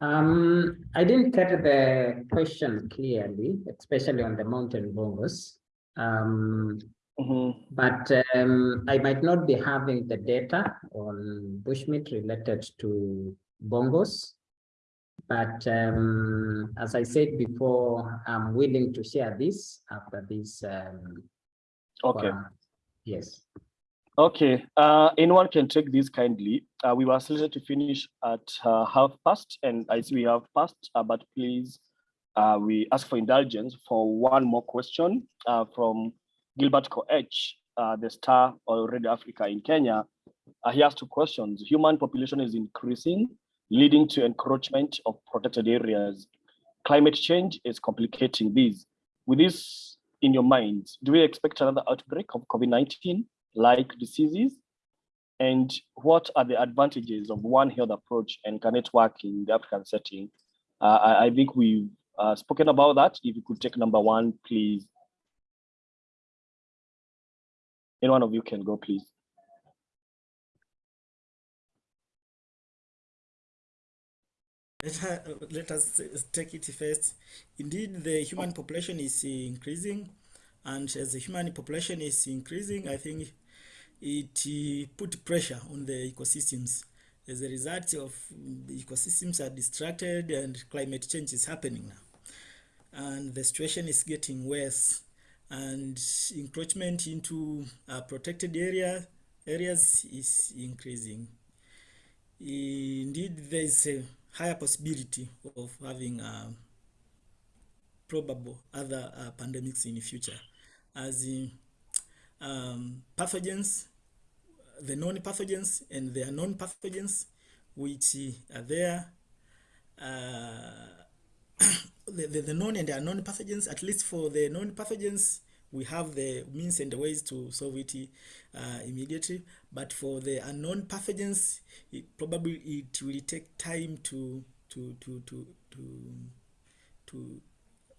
Um, I didn't get the question clearly, especially on the mountain bongos. Um, mm -hmm. But um, I might not be having the data on bushmeat related to bongos. But um, as I said before, I'm willing to share this after this. Um, okay. yes. Okay, uh, anyone can take this kindly. Uh, we were slated to finish at uh, half past, and I see we have passed, uh, but please, uh, we ask for indulgence for one more question uh, from Gilbert Koech, the star of Radio Africa in Kenya. he has two questions. Human population is increasing, leading to encroachment of protected areas. Climate change is complicating this. With this in your minds, do we expect another outbreak of COVID-19? like diseases? And what are the advantages of one health approach and can it work in the African setting? Uh, I, I, think we've uh, spoken about that. If you could take number one, please. Any one of you can go, please. Let, let us take it first. Indeed, the human population is increasing, and as the human population is increasing, I think it put pressure on the ecosystems. As a result of the ecosystems are distracted and climate change is happening now. And the situation is getting worse and encroachment into uh, protected area areas is increasing. Indeed, there is a higher possibility of having uh, probable other uh, pandemics in the future as um, pathogens, the known pathogens and the unknown pathogens which are there uh, the, the, the known and the unknown pathogens, at least for the known pathogens, we have the means and the ways to solve it uh, immediately. But for the unknown pathogens, it probably it will take time to to to to to to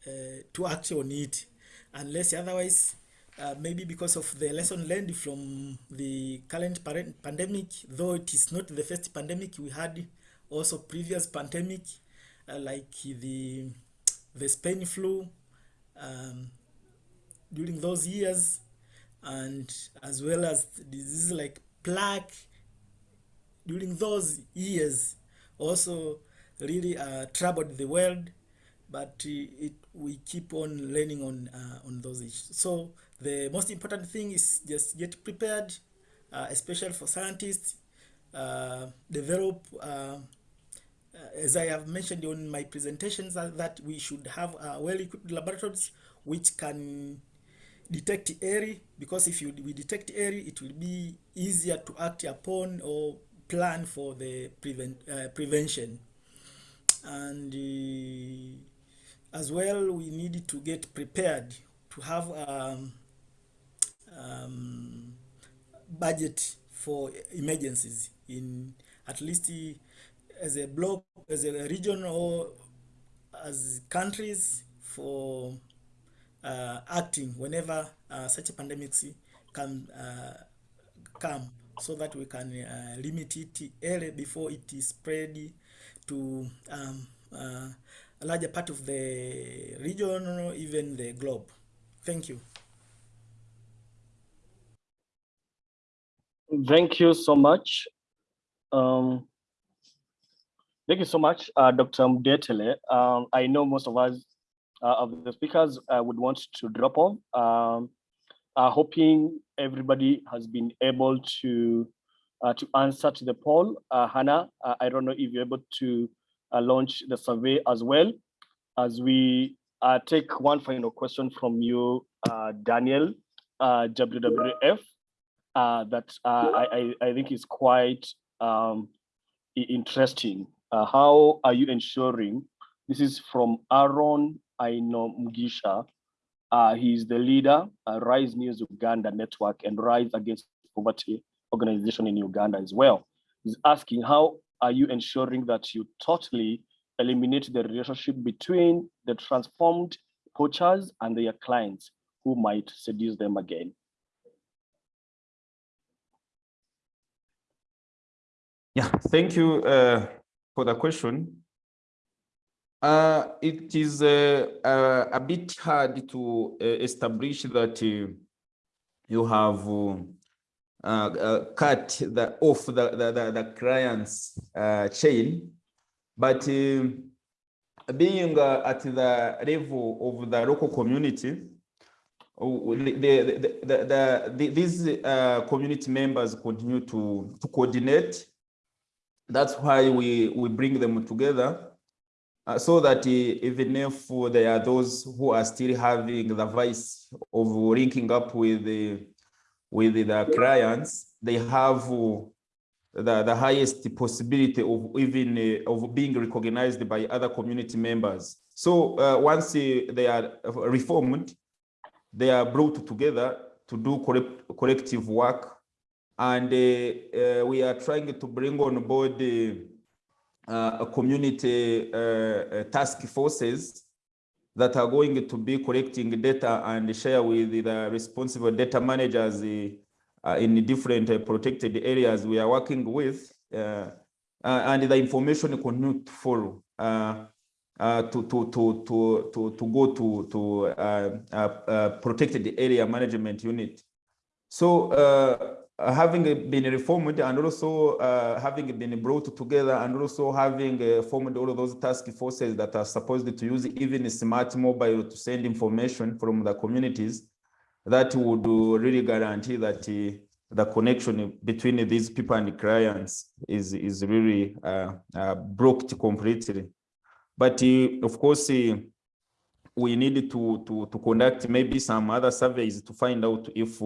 uh, to act on it, unless otherwise. Uh, maybe because of the lesson learned from the current pandemic, though it is not the first pandemic we had, also previous pandemic, uh, like the the Spain flu um, during those years, and as well as diseases like plague during those years, also really uh, troubled the world. But uh, it, we keep on learning on uh, on those issues. So the most important thing is just get prepared, uh, especially for scientists, uh, develop, uh, as I have mentioned in my presentations, that we should have well-equipped laboratories which can detect early, because if you we detect early, it will be easier to act upon or plan for the prevent, uh, prevention. And uh, as well, we need to get prepared to have um, um, budget for emergencies in at least as a block, as a region or as countries for uh, acting whenever uh, such a pandemics can uh, come so that we can uh, limit it early before it is spread to um, uh, a larger part of the region or even the globe. Thank you. Thank you so much. Um, thank you so much, uh, Dr. Mdetele. Um, I know most of us, uh, of the speakers, uh, would want to drop off. Um, uh, hoping everybody has been able to uh, to answer to the poll. Uh, Hannah, uh, I don't know if you're able to uh, launch the survey as well as we uh, take one final question from you, uh, Daniel, uh, WWF uh, that uh, I, I think is quite um, interesting. Uh, how are you ensuring, this is from Aaron Aino Mugisha, uh, he's the leader, uh, Rise News Uganda Network and Rise Against Poverty organization in Uganda as well. He's asking how are you ensuring that you totally eliminate the relationship between the transformed poachers and their clients who might seduce them again? Yeah, thank you uh, for the question. Uh, it is uh, uh, a bit hard to uh, establish that uh, you have uh, cut the off the the, the, the client's chain, but being at the level of the local community, the, the, the, the, these community members continue to, to coordinate. That's why we, we bring them together uh, so that uh, even if there are those who are still having the vice of linking up with the, with the clients, they have uh, the, the highest possibility of even uh, of being recognized by other community members. So uh, once uh, they are reformed, they are brought together to do collective work and uh, uh, we are trying to bring on board uh, community uh, uh, task forces that are going to be collecting data and share with the responsible data managers uh, in different protected areas we are working with. and the information continue to follow. Uh, to, to, to, to, to, to go to, to uh, uh, protected area management unit. So uh, having been reformed and also uh, having been brought together and also having uh, formed all of those task forces that are supposed to use even smart mobile to send information from the communities, that would really guarantee that uh, the connection between these people and clients is, is really uh, uh, broke completely. But of course, we need to, to, to conduct maybe some other surveys to find out if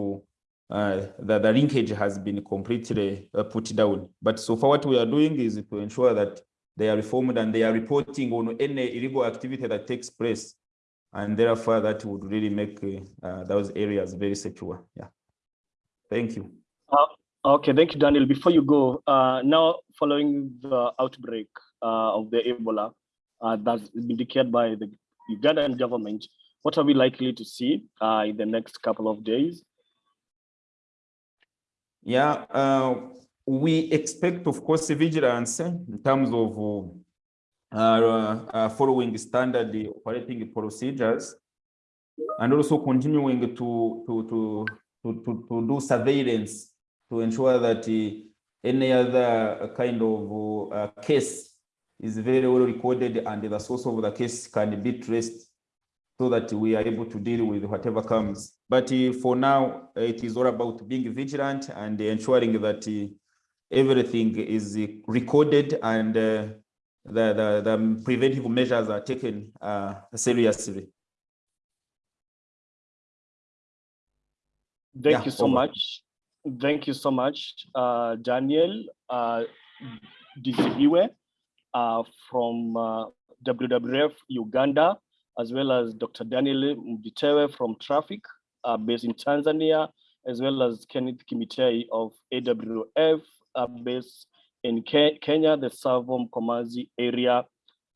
uh, the, the linkage has been completely uh, put down. But so far what we are doing is to ensure that they are reformed and they are reporting on any illegal activity that takes place. And therefore, that would really make uh, uh, those areas very secure. Yeah. Thank you. Okay, thank you, Daniel. Before you go, uh, now following the outbreak uh, of the Ebola uh, that's been declared by the Ugandan government, what are we likely to see uh, in the next couple of days? Yeah, uh, we expect, of course, vigilance in terms of uh, uh, following standard operating procedures and also continuing to, to, to, to, to, to do surveillance to ensure that uh, any other kind of uh, case is very well recorded and the source of the case can be traced so that we are able to deal with whatever comes. But uh, for now, uh, it is all about being vigilant and ensuring that uh, everything is recorded and the, the, the preventive measures are taken uh, seriously. Thank Yeah, you so over. much. Thank you so much, uh, Daniel uh, uh, from uh, WWF Uganda, as well as Dr. Daniel Mdetele from Traffic, uh, based in Tanzania, as well as Kenneth Kimitei of AWF, uh, based in Ke- Kenya, the Tsavo Mkomazi area,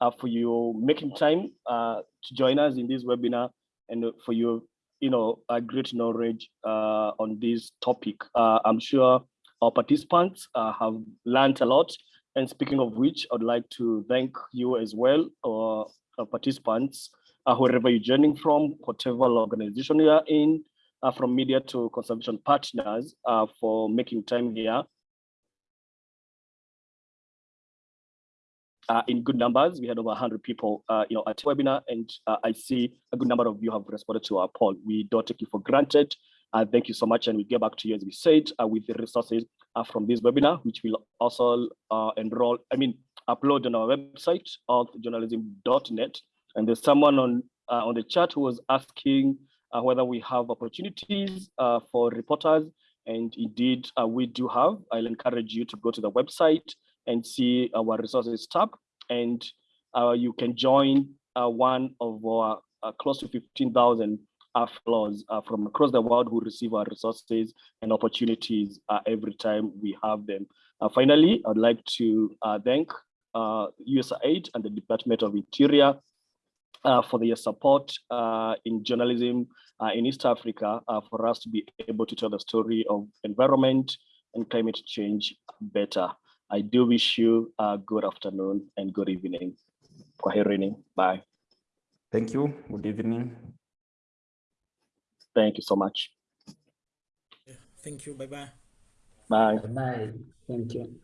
uh, for you making time uh, to join us in this webinar and for you you know, a great knowledge uh, on this topic. Uh, I'm sure our participants uh, have learned a lot. And speaking of which, I'd like to thank you as well, our participants, uh, wherever you're joining from, whatever organization you are in, uh, from media to conservation partners, uh, for making time here. uh, in good numbers. We had over 100 people, uh, you know, at the webinar, and uh, I see a good number of you have responded to our poll. We don't take you for granted. Uh, thank you so much, and we get back to you as we said uh, with the resources uh, from this webinar, which will also uh, enroll. I mean, upload on our website, journalism.net. And there's someone on uh, on the chat who was asking uh, whether we have opportunities uh, for reporters, and indeed uh, we do have. I'll encourage you to go to the website and see our resources tab. And uh, you can join uh, one of our close to 15,000 uh, fellows from across the world who receive our resources and opportunities every time we have them. Finally, I'd like to thank USAID and the Department of Interior uh, for their support uh, in journalism uh, in East Africa uh, for us to be able to tell the story of environment and climate change better. I do wish you a good afternoon and good evening. Kwaherini. Bye. Thank you. Good evening. Thank you so much. Thank you. Bye bye. Bye. Bye. Thank you.